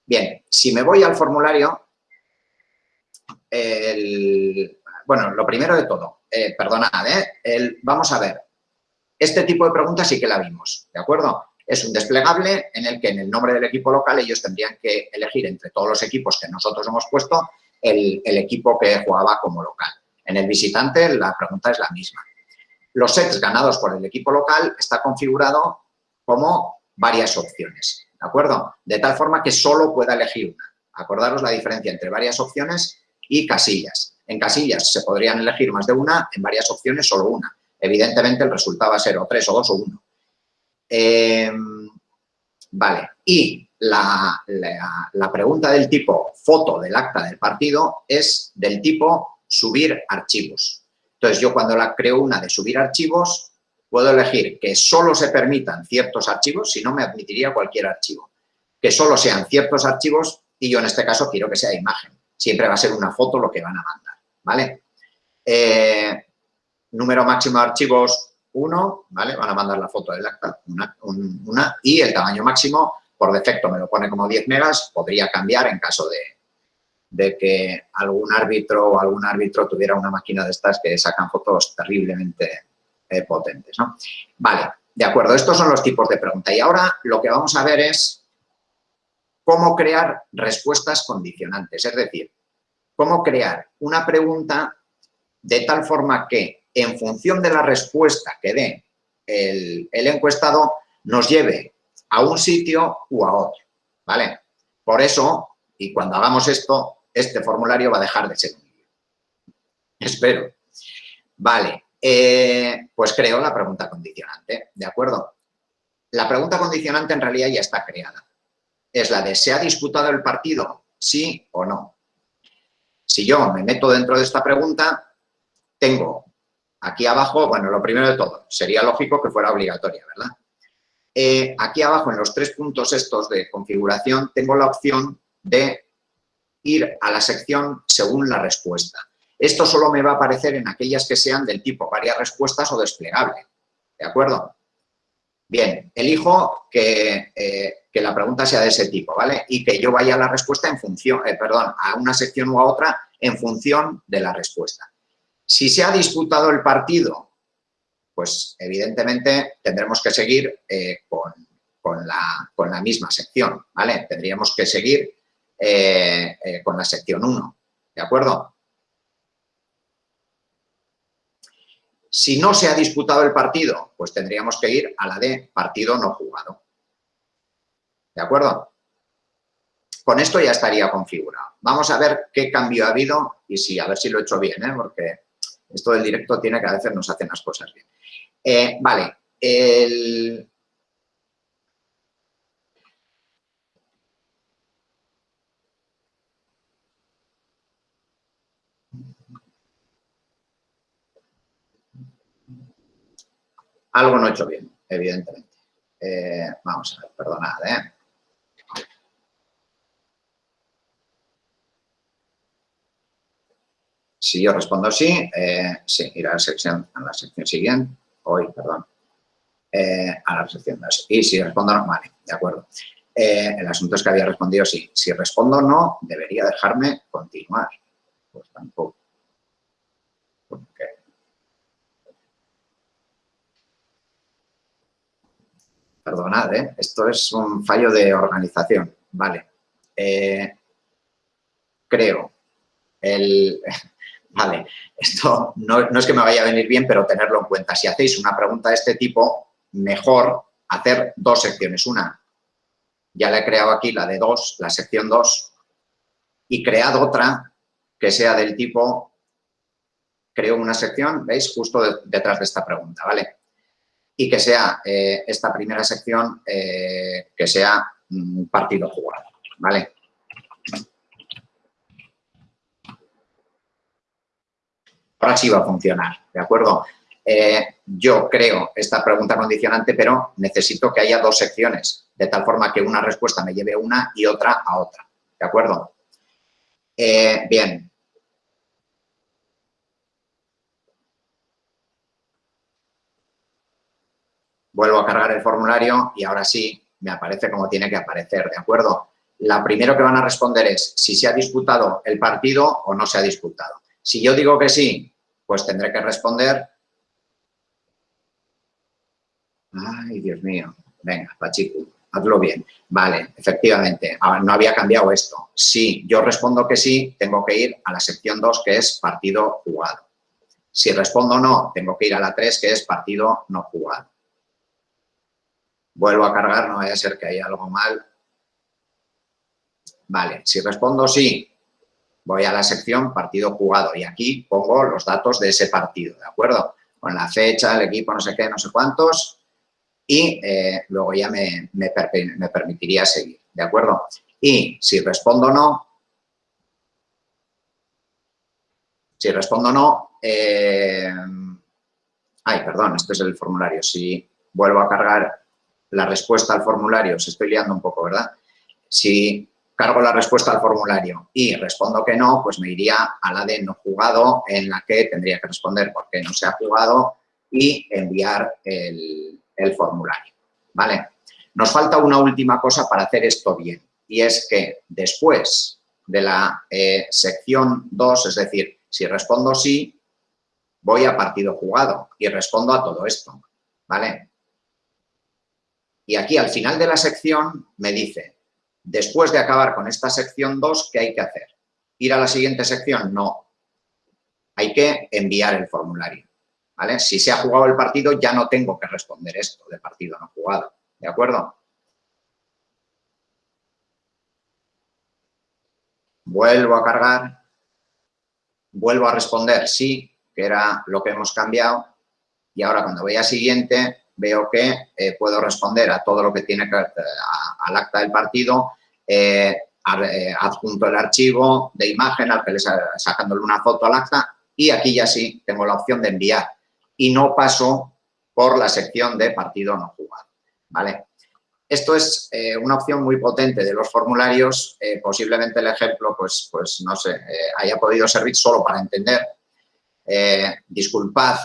Bien, si me voy al formulario, bueno, lo primero de todo, perdonad, vamos a ver, este tipo de preguntas sí que la vimos, ¿de acuerdo? Es un desplegable en el que en el nombre del equipo local ellos tendrían que elegir entre todos los equipos que nosotros hemos puesto el, equipo que jugaba como local. En el visitante la pregunta es la misma. Los sets ganados por el equipo local está configurado como varias opciones, ¿de acuerdo? De tal forma que solo pueda elegir una. Acordaros la diferencia entre varias opciones y casillas. En casillas se podrían elegir más de una, en varias opciones solo una evidentemente el resultado va a ser o 3 o 2 o 1. Em, vale, y la, pregunta del tipo foto del acta del partido es del tipo subir archivos. Entonces, yo cuando la creo una de subir archivos, puedo elegir que solo se permitan ciertos archivos, si no me admitiría cualquier archivo. Que solo sean ciertos archivos y yo en este caso quiero que sea imagen. Siempre va a ser una foto lo que van a mandar, ¿vale? Eh, número máximo de archivos 1, ¿vale? Van a mandar la foto del acta, una, y el tamaño máximo, por defecto me lo pone como 10 megas, podría cambiar en caso de, de que algún árbitro o algún árbitro tuviera una máquina de estas que sacan fotos terriblemente eh, potentes, ¿no? Vale, de acuerdo, estos son los tipos de pregunta. Y ahora lo que vamos a ver es cómo crear respuestas condicionantes, es decir, cómo crear una pregunta de tal forma que en función de la respuesta que dé el, encuestado, nos lleve a un sitio u a otro, ¿vale? Por eso, y cuando hagamos esto, este formulario va a dejar de ser un vídeo. Espero. Vale, eh, pues creo la pregunta condicionante, ¿de acuerdo? La pregunta condicionante en realidad ya está creada. Es la de, ¿se ha disputado el partido? ¿Sí o no? Si yo me meto dentro de esta pregunta, tengo Aquí abajo, bueno, lo primero de todo, sería lógico que fuera obligatoria, ¿verdad? Eh, aquí abajo, en los tres puntos estos de configuración, tengo la opción de ir a la sección según la respuesta. Esto solo me va a aparecer en aquellas que sean del tipo varias respuestas o desplegable, ¿de acuerdo? Bien, elijo que, eh, que, la pregunta sea de ese tipo, ¿vale? Y que yo vaya a la respuesta en función, eh, perdón, a una sección u a otra en función de la respuesta. Si se ha disputado el partido, pues evidentemente tendremos que seguir eh, con, la, misma sección, ¿vale? Tendríamos que seguir eh, eh, con la sección 1, ¿de acuerdo? Si no se ha disputado el partido, pues tendríamos que ir a la de partido no jugado. ¿De acuerdo? Con esto ya estaría configurado. Vamos a ver qué cambio ha habido y sí, a ver si lo he hecho bien, ¿eh? porque esto del directo tiene que a veces nos hacen las cosas bien. Vale, el... Algo no he hecho bien, evidentemente. Eh, vamos a ver, perdonad, ¿eh? Si yo respondo sí, eh, sí, ir a la sección, a la sección siguiente, hoy, perdón, eh, a la sección 2. Y si respondo no, vale, de acuerdo. Eh, el asunto es que había respondido sí. Si respondo no, debería dejarme continuar. Pues tampoco. Perdonad, ¿eh? esto es un fallo de organización. Vale. creo. El, <laughs> Vale, esto no, es que me vaya a venir bien, pero tenerlo en cuenta. Si hacéis una pregunta de este tipo, mejor hacer dos secciones. Una, ya la he creado aquí, la de dos, la sección 2, y cread otra que sea del tipo, creo una sección, ¿veis? Justo detrás de esta pregunta, ¿vale? Y que sea eh, esta primera sección, eh, que sea un partido jugado, ¿vale? ahora sí va a funcionar, ¿de acuerdo? eh, yo creo esta pregunta condicionante, pero necesito que haya dos secciones, de tal forma que una respuesta me lleve a una y otra a otra. ¿De acuerdo? Bien. Vuelvo a cargar el formulario y ahora sí me aparece como tiene que aparecer, ¿de acuerdo? La primero que van a responder es si se ha disputado el partido o no se ha disputado. Si yo digo que sí, pues tendré que responder. Ay, Dios mío. Venga, Pachico, hazlo bien. Vale, efectivamente, ah, no había cambiado esto. Si yo respondo que sí, tengo que ir a la sección 2, que es partido jugado. Si respondo no, tengo que ir a la 3, que es partido no jugado. Vuelvo a cargar, no vaya a ser que haya algo mal. Vale, si respondo sí, voy a la sección partido jugado y aquí pongo los datos de ese partido, ¿de acuerdo? Con la fecha, el equipo, no sé qué, no sé cuántos y eh, luego ya me, me, permitiría seguir, ¿de acuerdo? Y si respondo no, si respondo no, eh, ay, perdón, este es el formulario, si vuelvo a cargar la respuesta al formulario, se estoy liando un poco, ¿verdad? Si cargo la respuesta al formulario y respondo que no, pues me iría a la de no jugado, en la que tendría que responder por qué no se ha jugado y enviar el, formulario, ¿vale? Nos falta una última cosa para hacer esto bien y es que después de la eh, sección 2, es decir, si respondo sí, voy a partido jugado y respondo a todo esto, ¿vale? Y aquí al final de la sección me dice, después de acabar con esta sección 2, ¿qué hay que hacer? ¿Ir a la siguiente sección? No. Hay que enviar el formulario. ¿vale? Si se ha jugado el partido, ya no tengo que responder esto de partido no jugado. ¿De acuerdo? Vuelvo a cargar. Vuelvo a responder sí, que era lo que hemos cambiado. Y ahora cuando voy a siguiente, veo que eh, puedo responder a todo lo que tiene que al acta del partido, eh, eh, adjunto el archivo de imagen al que le sacándole una foto al acta y aquí ya sí tengo la opción de enviar y no paso por la sección de partido no jugado, ¿vale? Esto es una opción muy potente de los formularios, posiblemente el ejemplo, pues, pues no sé, haya podido servir solo para entender eh, disculpad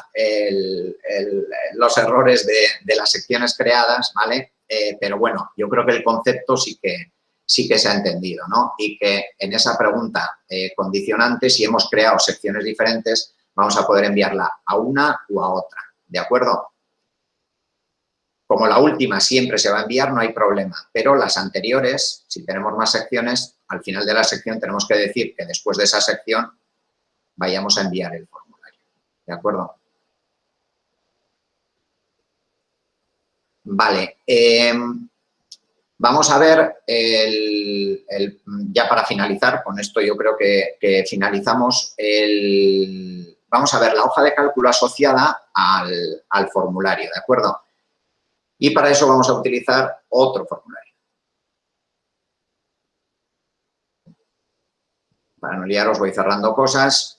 los errores de, las secciones creadas, ¿vale? Eh, pero bueno, yo creo que el concepto sí que, sí que se ha entendido, ¿no? Y que en esa pregunta eh, condicionante, si hemos creado secciones diferentes, vamos a poder enviarla a una u a otra, ¿de acuerdo? Como la última siempre se va a enviar, no hay problema, pero las anteriores, si tenemos más secciones, al final de la sección tenemos que decir que después de esa sección vayamos a enviar el formulario. ¿De acuerdo? Vale. Em, vamos a ver, el, ya para finalizar, con esto yo creo que, finalizamos, el, vamos a ver la hoja de cálculo asociada al, al formulario, ¿de acuerdo? Y para eso vamos a utilizar otro formulario. Para no liaros voy cerrando cosas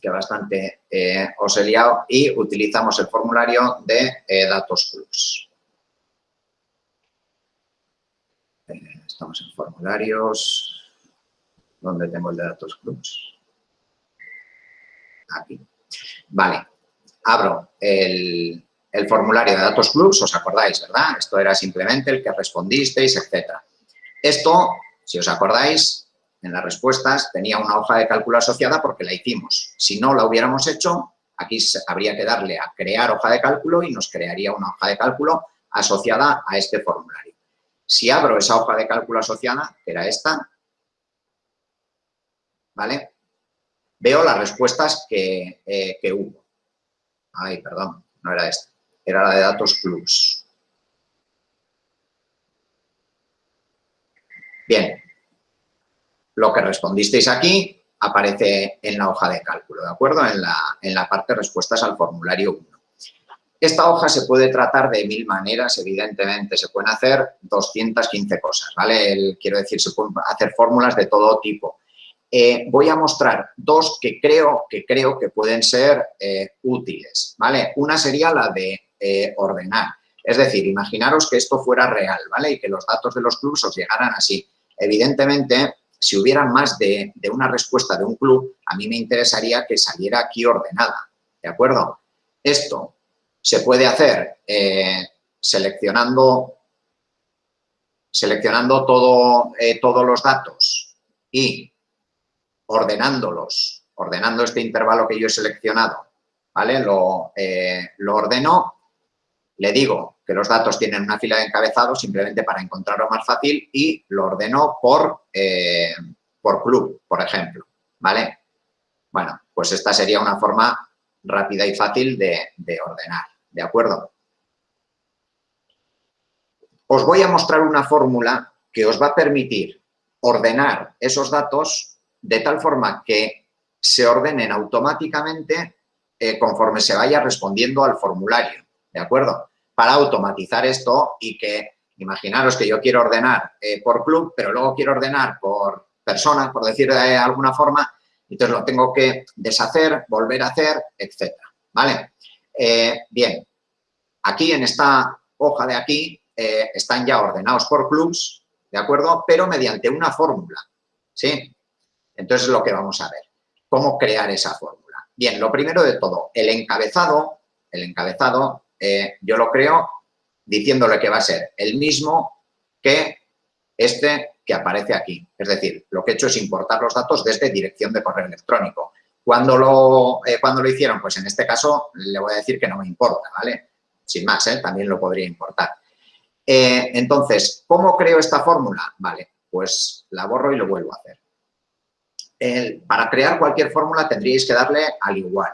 que bastante eh, os he liado, y utilizamos el formulario de eh, datos plus. Eh, estamos en formularios, ¿dónde tengo el de datos plus? Aquí. Vale, abro el, el formulario de datos plus, os acordáis, ¿verdad? Esto era simplemente el que respondisteis, etcétera. Esto, si os acordáis, en las respuestas tenía una hoja de cálculo asociada porque la hicimos. Si no la hubiéramos hecho, aquí habría que darle a crear hoja de cálculo y nos crearía una hoja de cálculo asociada a este formulario. Si abro esa hoja de cálculo asociada, que era esta, ¿vale? Veo las respuestas que, eh, que hubo. Ay, perdón, no era esta, era la de datos plus. Bien, lo que respondisteis aquí aparece en la hoja de cálculo, ¿de acuerdo? En la, en la parte respuestas al formulario 1. Esta hoja se puede tratar de mil maneras, evidentemente, se pueden hacer 215 cosas, ¿vale? quiero decir, se pueden hacer fórmulas de todo tipo. eh, voy a mostrar dos que creo que, creo que pueden ser eh, útiles, ¿vale? Una sería la de eh, ordenar. Es decir, imaginaros que esto fuera real, ¿vale? Y que los datos de los clubes os llegaran así. Evidentemente, si hubiera más de, una respuesta de un club, a mí me interesaría que saliera aquí ordenada, ¿de acuerdo? Esto se puede hacer seleccionando, seleccionando todo, todos los datos y ordenándolos, ordenando este intervalo que yo he seleccionado, ¿vale? Lo, eh, lo ordeno, le digo que los datos tienen una fila de encabezado simplemente para encontrarlo más fácil y lo ordeno por, eh, por club, por ejemplo, ¿vale? Bueno, pues esta sería una forma rápida y fácil de, de ordenar, ¿de acuerdo? Os voy a mostrar una fórmula que os va a permitir ordenar esos datos de tal forma que se ordenen automáticamente eh, conforme se vaya respondiendo al formulario, ¿de acuerdo? Para automatizar esto y que, imaginaros que yo quiero ordenar eh, por club, pero luego quiero ordenar por persona, por decir de alguna forma, entonces lo tengo que deshacer, volver a hacer, etcétera, ¿vale? Eh, bien, aquí en esta hoja de aquí están ya ordenados por clubs, ¿de acuerdo? Pero mediante una fórmula, ¿sí? Entonces, es lo que vamos a ver. ¿Cómo crear esa fórmula? Bien, lo primero de todo, el encabezado, el encabezado eh, yo lo creo diciéndole que va a ser el mismo que este que aparece aquí. Es decir, lo que he hecho es importar los datos desde dirección de correo electrónico. Cuando lo, eh, cuando lo hicieron? Pues en este caso le voy a decir que no me importa, ¿vale? Sin más, ¿eh? también lo podría importar. entonces, ¿cómo creo esta fórmula? Vale, pues la borro y lo vuelvo a hacer para crear cualquier fórmula tendríais que darle al igual.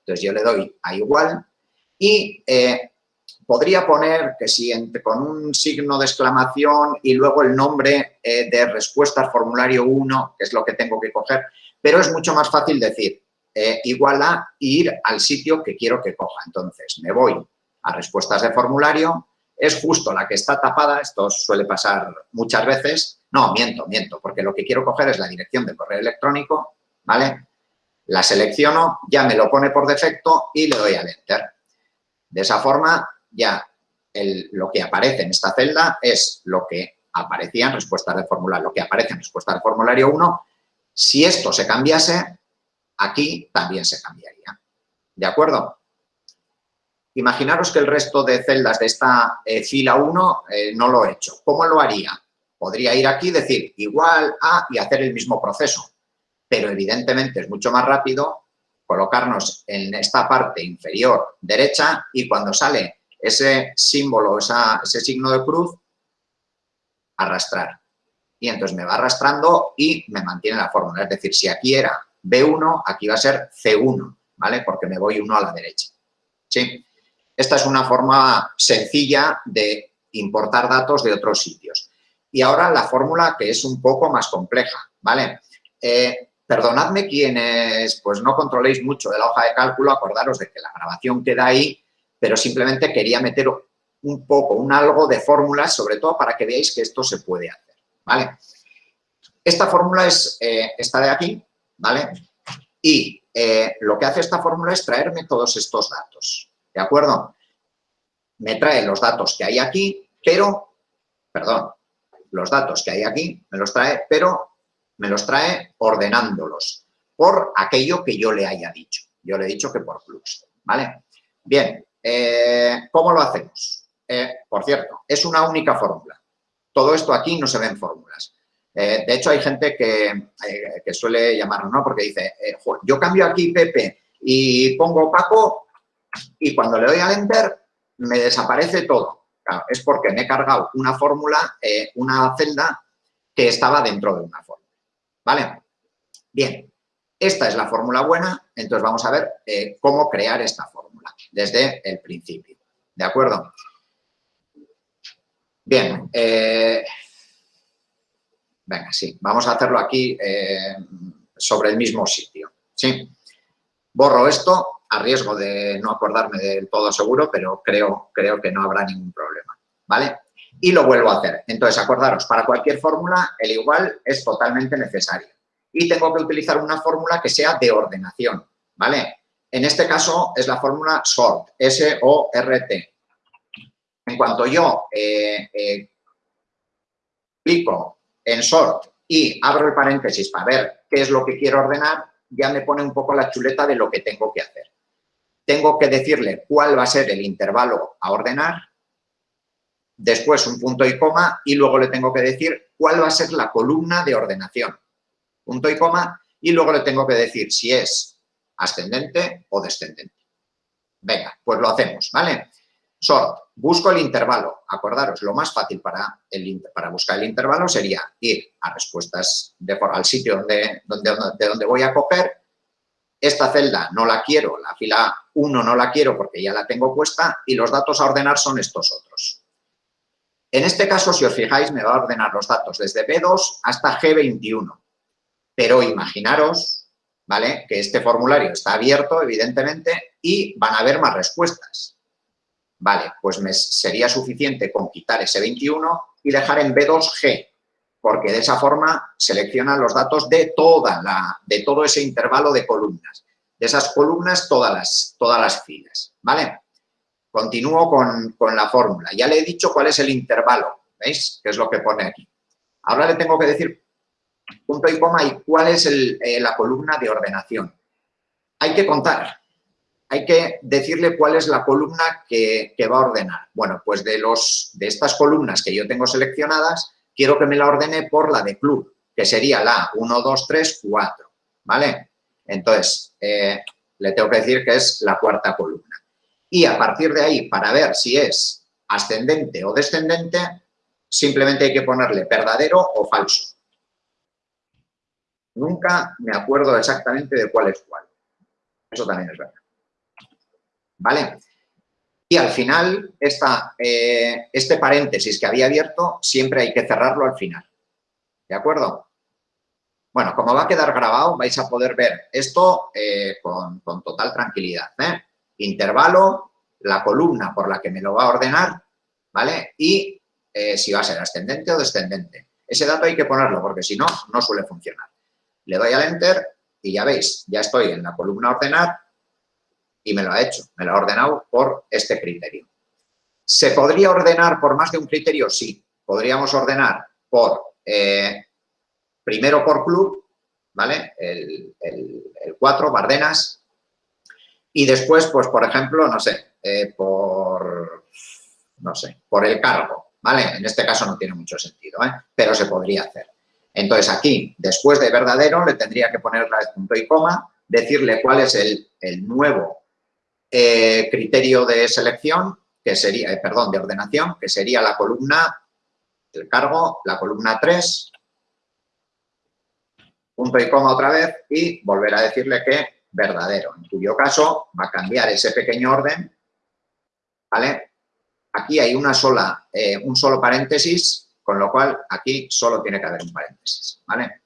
Entonces yo le doy a igual y eh, podría poner que si con un signo de exclamación y luego el nombre eh, de respuestas formulario 1, que es lo que tengo que coger, pero es mucho más fácil decir eh, igual a ir al sitio que quiero que coja. Entonces me voy a respuestas de formulario, es justo la que está tapada, esto suele pasar muchas veces, no, miento, miento, porque lo que quiero coger es la dirección de correo electrónico, ¿vale? La selecciono, ya me lo pone por defecto y le doy al Enter. De esa forma, ya lo que aparece en esta celda es lo que aparecía en respuestas de formulario, lo que aparece en respuesta de formulario 1. Si esto se cambiase, aquí también se cambiaría. ¿De acuerdo? Imaginaros que el resto de celdas de esta eh, fila 1 eh, no lo he hecho. ¿Cómo lo haría? Podría ir aquí decir igual a y hacer el mismo proceso, pero evidentemente es mucho más rápido colocarnos en esta parte inferior derecha y cuando sale ese símbolo, ese signo de cruz, arrastrar. Y entonces me va arrastrando y me mantiene la fórmula. Es decir, si aquí era B1, aquí va a ser C1, ¿vale? Porque me voy uno a la derecha. ¿Sí? Esta es una forma sencilla de importar datos de otros sitios. Y ahora la fórmula que es un poco más compleja, ¿vale? Eh, perdonadme quienes pues no controléis mucho de la hoja de cálculo, acordaros de que la grabación queda ahí, pero simplemente quería meter un poco, un algo de fórmulas, sobre todo para que veáis que esto se puede hacer, ¿vale? Esta fórmula es eh, esta de aquí, ¿vale? Y eh, lo que hace esta fórmula es traerme todos estos datos, ¿de acuerdo? Me trae los datos que hay aquí, pero, perdón, los datos que hay aquí, me los trae, pero me los trae ordenándolos por aquello que yo le haya dicho. Yo le he dicho que por flux, ¿vale? Bien, eh, ¿cómo lo hacemos? Eh, por cierto, es una única fórmula. Todo esto aquí no se ven fórmulas. Eh, de hecho, hay gente que, que suele llamarlo, ¿no? Porque dice, yo cambio aquí Pepe y pongo Paco y cuando le doy al Enter me desaparece todo es porque me he cargado una fórmula, una celda que estaba dentro de una fórmula. ¿Vale? Bien, esta es la fórmula buena, entonces vamos a ver eh, cómo crear esta fórmula desde el principio. ¿De acuerdo? Bien, eh, venga, sí, vamos a hacerlo aquí sobre el mismo sitio. ¿sí? Borro esto a riesgo de no acordarme del todo seguro, pero creo, creo que no habrá ningún problema, ¿vale? Y lo vuelvo a hacer. Entonces, acordaros, para cualquier fórmula, el igual es totalmente necesario. y tengo que utilizar una fórmula que sea de ordenación, ¿vale? En este caso es la fórmula SORT, S-O-R-T. En cuanto yo eh, eh, clico en SORT y abro el paréntesis para ver qué es lo que quiero ordenar, ya me pone un poco la chuleta de lo que tengo que hacer. Tengo que decirle cuál va a ser el intervalo a ordenar, después un punto y coma y luego le tengo que decir cuál va a ser la columna de ordenación. Punto y coma y luego le tengo que decir si es ascendente o descendente. Venga, pues lo hacemos, ¿vale? Sort, busco el intervalo. Acordaros, lo más fácil para, el, para buscar el intervalo sería ir a respuestas de, al sitio donde, donde, de donde voy a coger. Esta celda no la quiero, la fila 1 no la quiero porque ya la tengo puesta y los datos a ordenar son estos otros. En este caso, si os fijáis, me va a ordenar los datos desde B2 hasta G21. Pero imaginaros, ¿vale? Que este formulario está abierto, evidentemente, y van a haber más respuestas. Vale, pues me sería suficiente con quitar ese 21 y dejar en B2G, porque de esa forma selecciona los datos de, toda la, de todo ese intervalo de columnas. De esas columnas, todas las, todas las filas, ¿vale? Continúo con, la fórmula. Ya le he dicho cuál es el intervalo, ¿veis? Que es lo que pone aquí. Ahora le tengo que decir punto y coma y cuál es eh, la columna de ordenación. Hay que contar, hay que decirle cuál es la columna que, va a ordenar. Bueno, pues de, los, de estas columnas que yo tengo seleccionadas, quiero que me la ordene por la de club, que sería la 1, 2, 3, 4, ¿vale? Entonces, eh, le tengo que decir que es la cuarta columna. Y a partir de ahí, para ver si es ascendente o descendente, simplemente hay que ponerle verdadero o falso. Nunca me acuerdo exactamente de cuál es cuál. Eso también es verdad. ¿vale? Y al final, eh, este paréntesis que había abierto, siempre hay que cerrarlo al final, ¿de acuerdo? Bueno, como va a quedar grabado, vais a poder ver esto eh, con, total tranquilidad. ¿eh? Intervalo, la columna por la que me lo va a ordenar, ¿vale? Y si va a ser ascendente o descendente. Ese dato hay que ponerlo porque si no, no suele funcionar. Le doy al Enter y ya veis, ya estoy en la columna ordenar y me lo ha hecho, me lo ha ordenado por este criterio. ¿Se podría ordenar por más de un criterio? Sí, podríamos ordenar por, eh, primero por club, ¿vale? El, 4, Bardenas, y después, pues, por ejemplo, no sé, eh, por, no sé, por el cargo, ¿vale? En este caso no tiene mucho sentido, ¿eh? pero se podría hacer. Entonces, aquí, después de verdadero, le tendría que poner la punto y coma, decirle cuál es el, el nuevo eh, criterio de selección, que sería, eh, perdón, de ordenación, que sería la columna, el cargo, la columna 3, punto y coma otra vez y volver a decirle que verdadero, en cuyo caso va a cambiar ese pequeño orden, ¿vale? Aquí hay una sola, eh, un solo paréntesis, con lo cual aquí solo tiene que haber un paréntesis, ¿vale?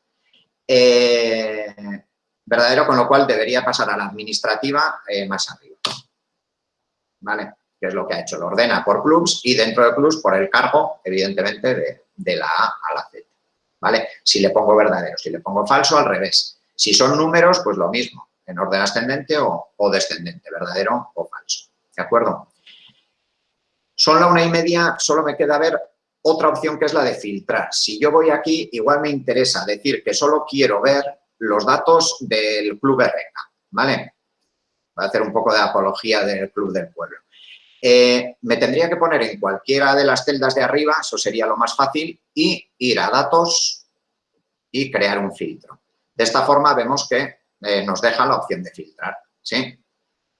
verdadero, con lo cual debería pasar a la administrativa más arriba. ¿vale? Que es lo que ha hecho, lo ordena por clubs y dentro de clubs por el cargo, evidentemente, de, la A a la Z, ¿vale? Si le pongo verdadero, si le pongo falso, al revés. Si son números, pues lo mismo, en orden ascendente o, descendente, verdadero o falso, ¿de acuerdo? Son la una y media, solo me queda ver otra opción que es la de filtrar. Si yo voy aquí, igual me interesa decir que solo quiero ver los datos del club RK, ¿vale? Voy a hacer un poco de apología del Club del Pueblo. Eh, me tendría que poner en cualquiera de las celdas de arriba, eso sería lo más fácil, y ir a datos y crear un filtro. De esta forma vemos que eh, nos deja la opción de filtrar, ¿sí?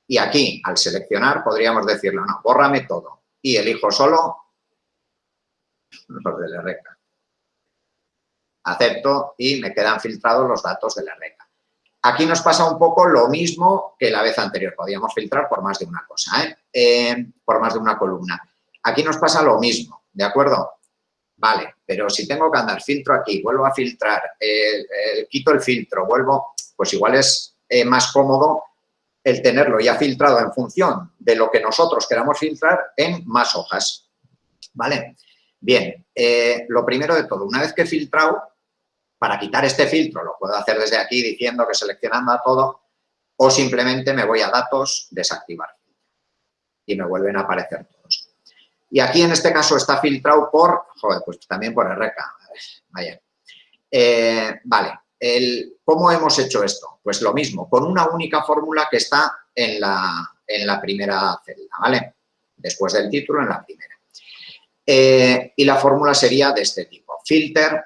Y aquí, al seleccionar, podríamos decirle, no, bórrame todo y elijo solo los de la RECA. Acepto y me quedan filtrados los datos de la RECA. Aquí nos pasa un poco lo mismo que la vez anterior. Podíamos filtrar por más de una cosa, ¿eh? Eh, por más de una columna. Aquí nos pasa lo mismo, ¿de acuerdo? Vale, pero si tengo que andar filtro aquí, vuelvo a filtrar, quito el filtro, vuelvo, pues igual es eh, más cómodo el tenerlo ya filtrado en función de lo que nosotros queramos filtrar en más hojas. ¿Vale? Bien, lo primero de todo, una vez que he filtrado, para quitar este filtro lo puedo hacer desde aquí diciendo que seleccionando a todo o simplemente me voy a datos, desactivar y me vuelven a aparecer todos. Y aquí en este caso está filtrado por, joder, pues también por RK. Vaya. Eh, vale, el, ¿cómo hemos hecho esto? Pues lo mismo, con una única fórmula que está en la, en la primera celda, ¿vale? Después del título, en la primera. Eh, y la fórmula sería de este tipo. Filter,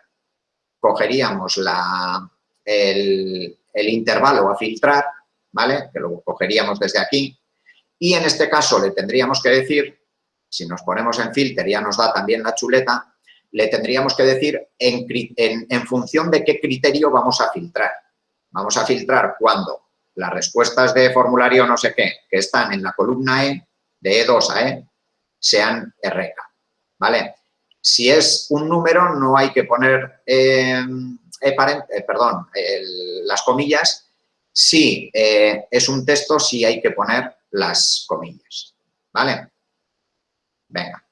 cogeríamos la, el, el intervalo a filtrar, ¿vale? Que lo cogeríamos desde aquí. Y en este caso le tendríamos que decir, si nos ponemos en filter ya nos da también la chuleta, le tendríamos que decir en, función de qué criterio vamos a filtrar. Vamos a filtrar cuando las respuestas de formulario no sé qué, que están en la columna E, de E2 a E, sean RK, ¿vale? Si es un número no hay que poner, eh, eh, perdón, las comillas. Si eh, es un texto sí hay que poner las comillas, ¿vale? Venga,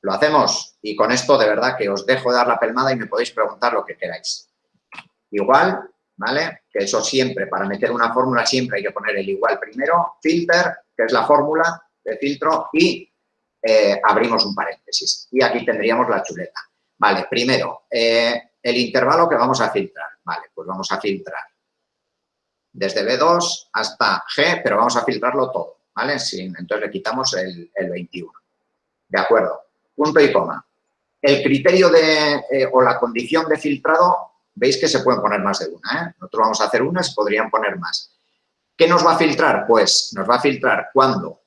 lo hacemos y con esto de verdad que os dejo dar la pelmada y me podéis preguntar lo que queráis. Igual, ¿vale? Que eso siempre, para meter una fórmula siempre hay que poner el igual primero, filter, que es la fórmula de filtro, y eh, abrimos un paréntesis. Y aquí tendríamos la chuleta. Vale, primero, eh, el intervalo que vamos a filtrar. Vale, pues vamos a filtrar desde B2 hasta G, pero vamos a filtrarlo todo, ¿vale? Sin, entonces le quitamos el, el 21. De acuerdo punto y coma. El criterio de, eh, o la condición de filtrado, veis que se pueden poner más de una. ¿eh? Nosotros vamos a hacer una, se podrían poner más. ¿Qué nos va a filtrar? Pues nos va a filtrar cuando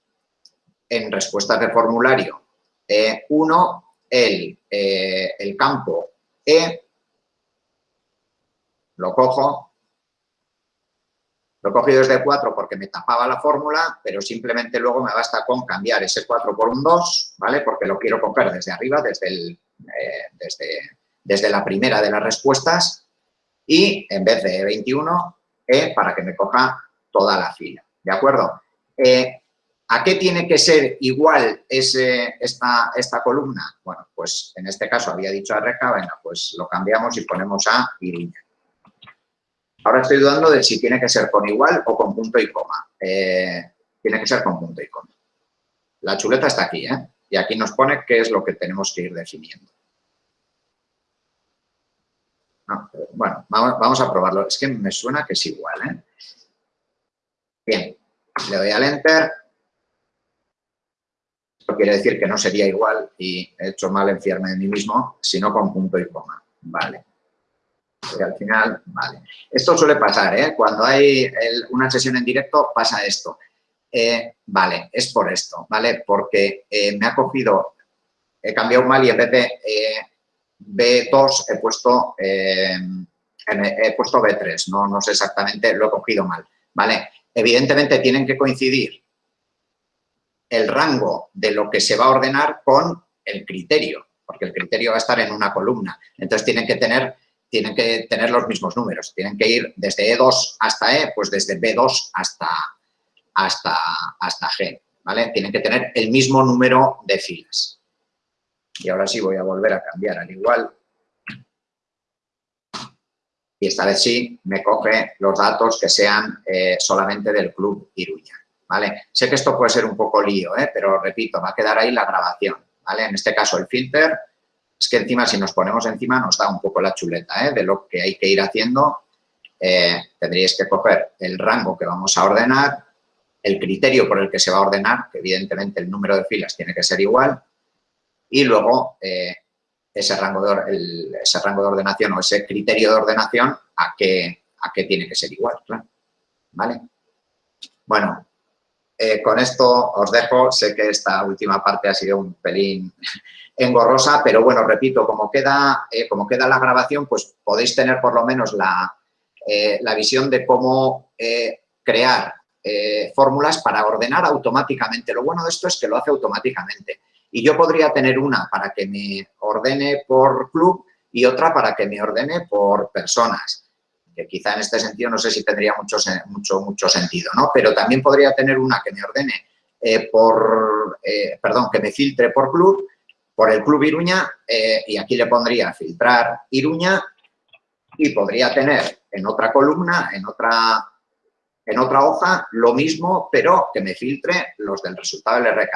en respuestas de formulario eh, uno, el, el campo E, lo cojo, lo he cogido desde 4 porque me tapaba la fórmula, pero simplemente luego me basta con cambiar ese 4 por un 2, ¿vale? Porque lo quiero coger desde arriba, desde, el, eh, desde, desde, la primera de las respuestas y en vez de 21, E para que me coja toda la fila, ¿de acuerdo? Eh, ¿A qué tiene que ser igual ese, esta, esta columna? Bueno, pues en este caso había dicho a Reca, venga, pues lo cambiamos y ponemos a Iriña. Ahora estoy dudando de si tiene que ser con igual o con punto y coma. Eh, tiene que ser con punto y coma. La chuleta está aquí, ¿eh? Y aquí nos pone qué es lo que tenemos que ir definiendo. bueno, vamos, a probarlo. Es que me suena que es igual, ¿eh? Bien, le doy al Enter. Esto quiere decir que no sería igual y he hecho mal en fiarme de mí mismo, sino con punto y coma. Vale al final, vale. Esto suele pasar, ¿eh? Cuando hay una sesión en directo pasa esto. Eh, vale, es por esto, ¿vale? Porque eh, me ha cogido, he cambiado mal y en vez de eh, B2 he puesto, he puesto B3, no, no sé exactamente, lo he cogido mal, ¿vale? Evidentemente tienen que coincidir el rango de lo que se va a ordenar con el criterio, porque el criterio va a estar en una columna. Entonces tienen que tener tienen que tener los mismos números. Tienen que ir desde E2 hasta E, pues desde B2 hasta, hasta, hasta G, ¿vale? Tienen que tener el mismo número de filas. Y ahora sí voy a volver a cambiar al igual. Y esta vez sí me coge los datos que sean eh, solamente del Club Iruña, ¿vale? Sé que esto puede ser un poco lío, ¿eh? pero repito, va a quedar ahí la grabación, ¿vale? En este caso el filter es que encima, si nos ponemos encima, nos da un poco la chuleta ¿eh? de lo que hay que ir haciendo. Eh, tendríais que coger el rango que vamos a ordenar, el criterio por el que se va a ordenar, que evidentemente el número de filas tiene que ser igual, y luego eh, ese, rango de, ese rango de ordenación o ese criterio de ordenación a qué, a qué tiene que ser igual, ¿Vale? Bueno, con esto os dejo. Sé que esta última parte ha sido un pelín engorrosa, pero bueno, repito, como queda, eh, queda la grabación, pues podéis tener por lo menos la, eh, visión de cómo eh, crear fórmulas para ordenar automáticamente. Lo bueno de esto es que lo hace automáticamente. Y yo podría tener una para que me ordene por club y otra para que me ordene por personas. Que quizá en este sentido no sé si tendría mucho, mucho, mucho sentido, ¿no? Pero también podría tener una que me ordene por, perdón, que me filtre por club por el Club Iruña eh, y aquí le pondría filtrar Iruña y podría tener en otra columna, en otra, en otra hoja, lo mismo, pero que me filtre los del resultado del RK.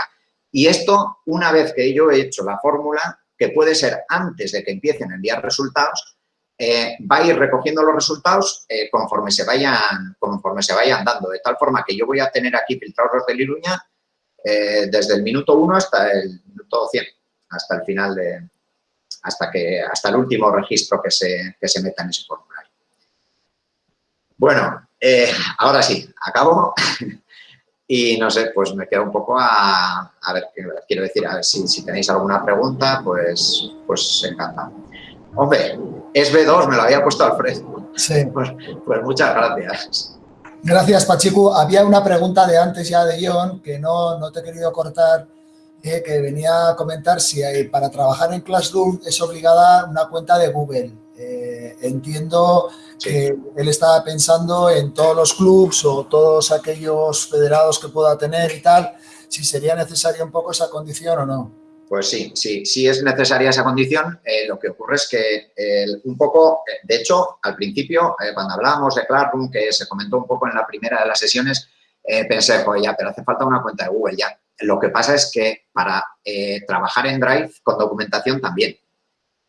Y esto, una vez que yo he hecho la fórmula, que puede ser antes de que empiecen a enviar resultados, eh, va a ir recogiendo los resultados eh, conforme, se vayan, conforme se vayan dando, de tal forma que yo voy a tener aquí filtrados los de Liruña eh, desde el minuto 1 hasta el minuto 100, hasta el final de, hasta, que, hasta el último registro que se, que se meta en ese formulario. Bueno, ahora sí, acabo <laughs> y no sé, pues me quedo un poco a, a ver, quiero decir, a ver si, si tenéis alguna pregunta, pues, pues encantado. Hombre, es B2, me lo había puesto Alfred. Sí. <laughs> Pues, pues muchas gracias. Gracias, Pachiku. Había una pregunta de antes ya de John, que no, no te he querido cortar, eh, que venía a comentar si hay, para trabajar en Classroom es obligada una cuenta de Google. Eh, entiendo que él estaba pensando en todos los clubs o todos aquellos federados que pueda tener y tal, si sería necesaria un poco esa condición o no. Pues sí, sí, sí es necesaria esa condición. Eh, lo que ocurre es que un poco, de hecho, al principio, eh, cuando hablábamos de Classroom, que se comentó un poco en la primera de las sesiones, pensé, pues ya, pero hace falta una cuenta de Google ya. Lo que pasa es que para trabajar en Drive con documentación también.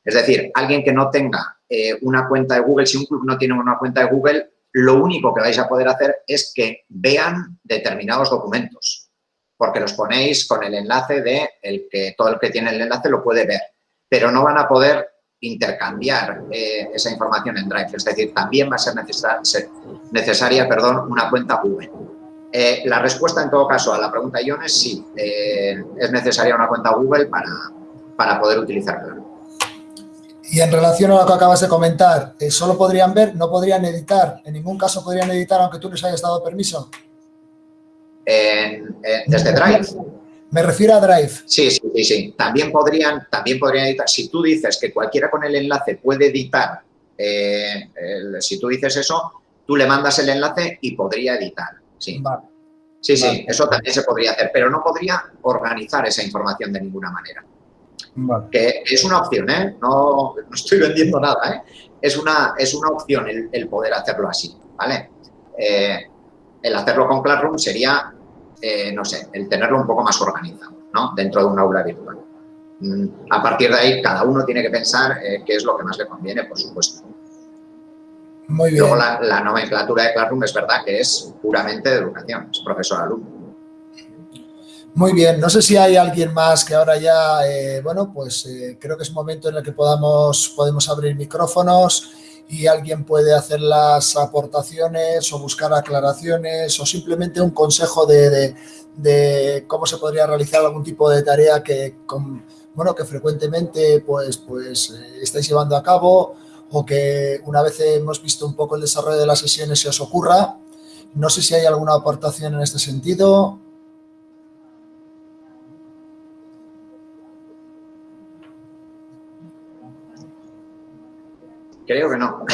Es decir, alguien que no tenga una cuenta de Google, si un club no tiene una cuenta de Google, lo único que vais a poder hacer es que vean determinados documentos porque los ponéis con el enlace de el que todo el que tiene el enlace lo puede ver, pero no van a poder intercambiar eh, esa información en Drive, es decir, también va a ser, necesaria perdón, una cuenta Google. Eh, la respuesta en todo caso a la pregunta Ion es sí, eh, es necesaria una cuenta Google para, para poder utilizarla. Y en relación a lo que acabas de comentar, ¿solo podrían ver, no podrían editar? ¿En ningún caso podrían editar aunque tú les hayas dado permiso? desde Drive. Me refiero a Drive. Sí, sí, sí, sí. También podrían, también podrían editar. Si tú dices que cualquiera con el enlace puede editar, eh, si tú dices eso, tú le mandas el enlace y podría editar. Sí, sí, sí eso también se podría hacer, pero no podría organizar esa información de ninguna manera. Que es una opción, ¿eh? No, estoy vendiendo nada, ¿eh? Es una, es una opción el, poder hacerlo así, ¿vale? Eh, el hacerlo con Classroom sería, eh, no sé, el tenerlo un poco más organizado, ¿no? Dentro de un aula virtual. Mm, a partir de ahí, cada uno tiene que pensar eh, qué es lo que más le conviene, por supuesto. Muy bien. Luego, la, nomenclatura de Classroom es verdad que es puramente de educación, es profesor-alumno. Muy bien, no sé si hay alguien más que ahora ya, eh, bueno, pues creo que es momento en el que podamos, podemos abrir micrófonos y alguien puede hacer las aportaciones o buscar aclaraciones o simplemente un consejo de, cómo se podría realizar algún tipo de tarea que, bueno, que frecuentemente pues, pues eh, estáis llevando a cabo o que una vez hemos visto un poco el desarrollo de las sesiones se os ocurra. No sé si hay alguna aportación en este sentido. Creo que no.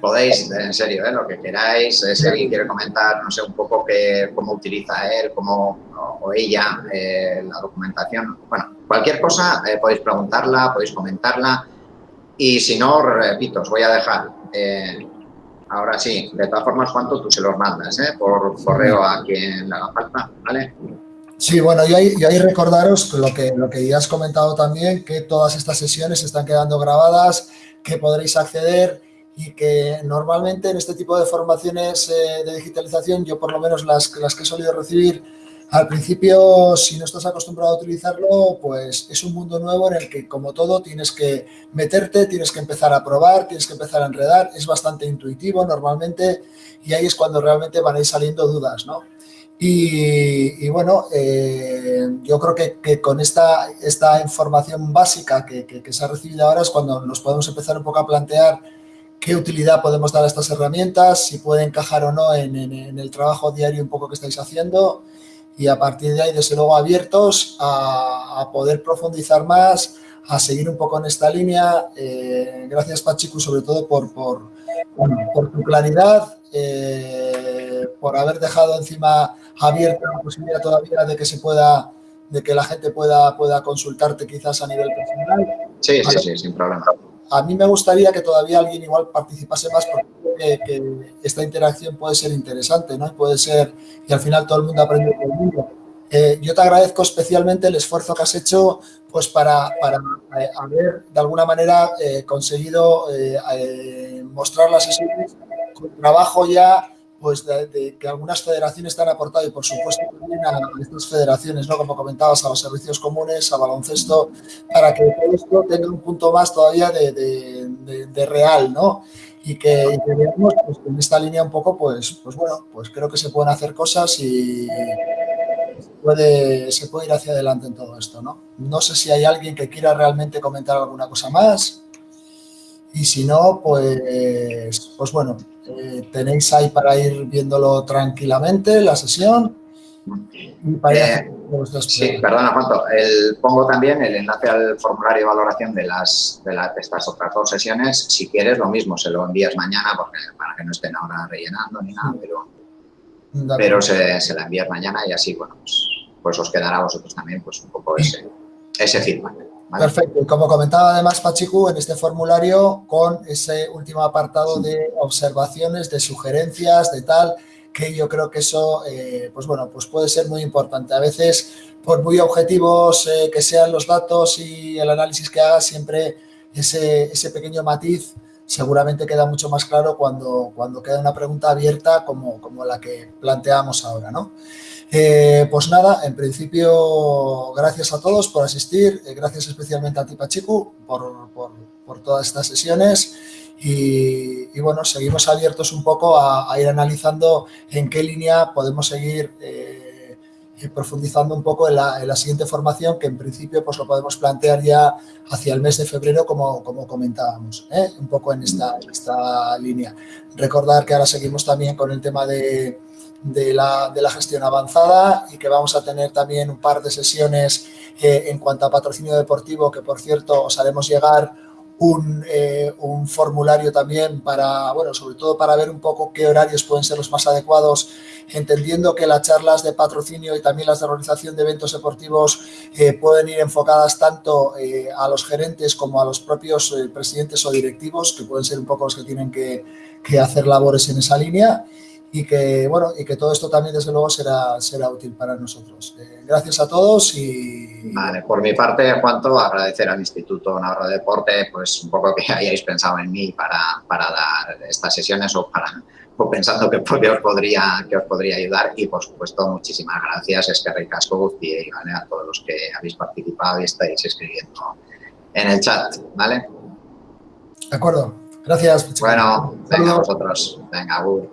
Podéis, en serio, ¿eh? lo que queráis. Eh, si alguien quiere comentar, no sé, un poco que, cómo utiliza él cómo, o, ella eh, la documentación. Bueno, cualquier cosa podéis preguntarla, podéis comentarla. Y si no, repito, os voy a dejar. ahora sí, de todas formas, cuánto tú se los mandas por correo a quien le haga falta, ¿vale? Sí, bueno, y ahí, ahí recordaros lo que, lo que ya has comentado también, que todas estas sesiones están quedando grabadas que podréis acceder y que normalmente en este tipo de formaciones eh, de digitalización, yo por lo menos las, las que he solido recibir, al principio, si no estás acostumbrado a utilizarlo, pues es un mundo nuevo en el que, como todo, tienes que meterte, tienes que empezar a probar, tienes que empezar a enredar, es bastante intuitivo normalmente y ahí es cuando realmente van a ir saliendo dudas, ¿no? Y, bueno, eh, yo creo que, con esta, esta información básica que, se ha recibido ahora es cuando nos podemos empezar un poco a plantear qué utilidad podemos dar a estas herramientas, si puede encajar o no en, el trabajo diario un poco que estáis haciendo y a partir de ahí, desde luego, abiertos a, poder profundizar más, a seguir un poco en esta línea. Eh, gracias, Pachiku, sobre todo por, por, por tu claridad, eh, por haber dejado encima abierta la posibilidad todavía de que se pueda, de que la gente pueda, pueda consultarte quizás a nivel personal. Sí, sí, sí, sin problema. A mí me gustaría que todavía alguien igual participase más porque que, esta interacción puede ser interesante, ¿no? Y puede ser, y al final todo el mundo aprende. Eh, yo te agradezco especialmente el esfuerzo que has hecho pues para, para eh, haber de alguna manera eh, conseguido mostrar las sesiones con trabajo ya pues de, que algunas federaciones te han aportado y por supuesto también a estas federaciones, ¿no? como comentabas, a los servicios comunes, a baloncesto, para que todo esto tenga un punto más todavía de, real, ¿no? Y que, veamos pues, en esta línea un poco, pues, pues bueno, pues creo que se pueden hacer cosas y se puede, se puede ir hacia adelante en todo esto, ¿no? No sé si hay alguien que quiera realmente comentar alguna cosa más. Y si no, pues, pues bueno, eh, tenéis ahí para ir viéndolo tranquilamente, la sesión. Eh, sí, perdona, Juanto. El, pongo también el enlace al formulario de valoración de, las, de, estas otras dos sesiones. Si quieres, lo mismo, se lo envías mañana porque, para que no estén ahora rellenando ni nada, pero, pero se, se, la envías mañana y así, bueno, pues, pues, os quedará a vosotros también pues un poco ese, ese feedback. Perfecto. Y como comentaba además Pachiku, en este formulario con ese último apartado de observaciones, de sugerencias, de tal, que yo creo que eso, eh, pues bueno, pues puede ser muy importante. A veces, por muy objetivos eh, que sean los datos y el análisis que hagas, siempre ese, ese pequeño matiz seguramente queda mucho más claro cuando, cuando queda una pregunta abierta como, como la que planteamos ahora, ¿no? Eh, pues nada, en principio, gracias a todos por asistir, eh, gracias especialmente a ti, Pachiku, por, por, todas estas sesiones y, bueno, seguimos abiertos un poco a, ir analizando en qué línea podemos seguir eh, profundizando un poco en la, siguiente formación, que en principio pues lo podemos plantear ya hacia el mes de febrero, como, como comentábamos, un poco en esta, en esta línea. Recordar que ahora seguimos también con el tema de de la, de la, gestión avanzada y que vamos a tener también un par de sesiones eh, en cuanto a patrocinio deportivo, que por cierto os haremos llegar un, eh, un, formulario también para, bueno, sobre todo para ver un poco qué horarios pueden ser los más adecuados, entendiendo que las charlas de patrocinio y también las de organización de eventos deportivos eh, pueden ir enfocadas tanto a los gerentes como a los propios presidentes o directivos, que pueden ser un poco los que tienen que, que hacer labores en esa línea y que, bueno, y que todo esto también, desde luego, será, será útil para nosotros. Eh, gracias a todos y... Vale, por mi parte, Juanto, agradecer al Instituto Navarro de Deporte, pues un poco que <laughs> hayáis pensado en mí para, para dar estas sesiones o para o pensando que, os podría, que os podría ayudar y, por supuesto, muchísimas gracias, es que ricasco y ¿vale? a todos los que habéis participado y estáis escribiendo en el chat, ¿vale? De acuerdo. Gracias. Bueno, venga vosotros. Venga, Gur.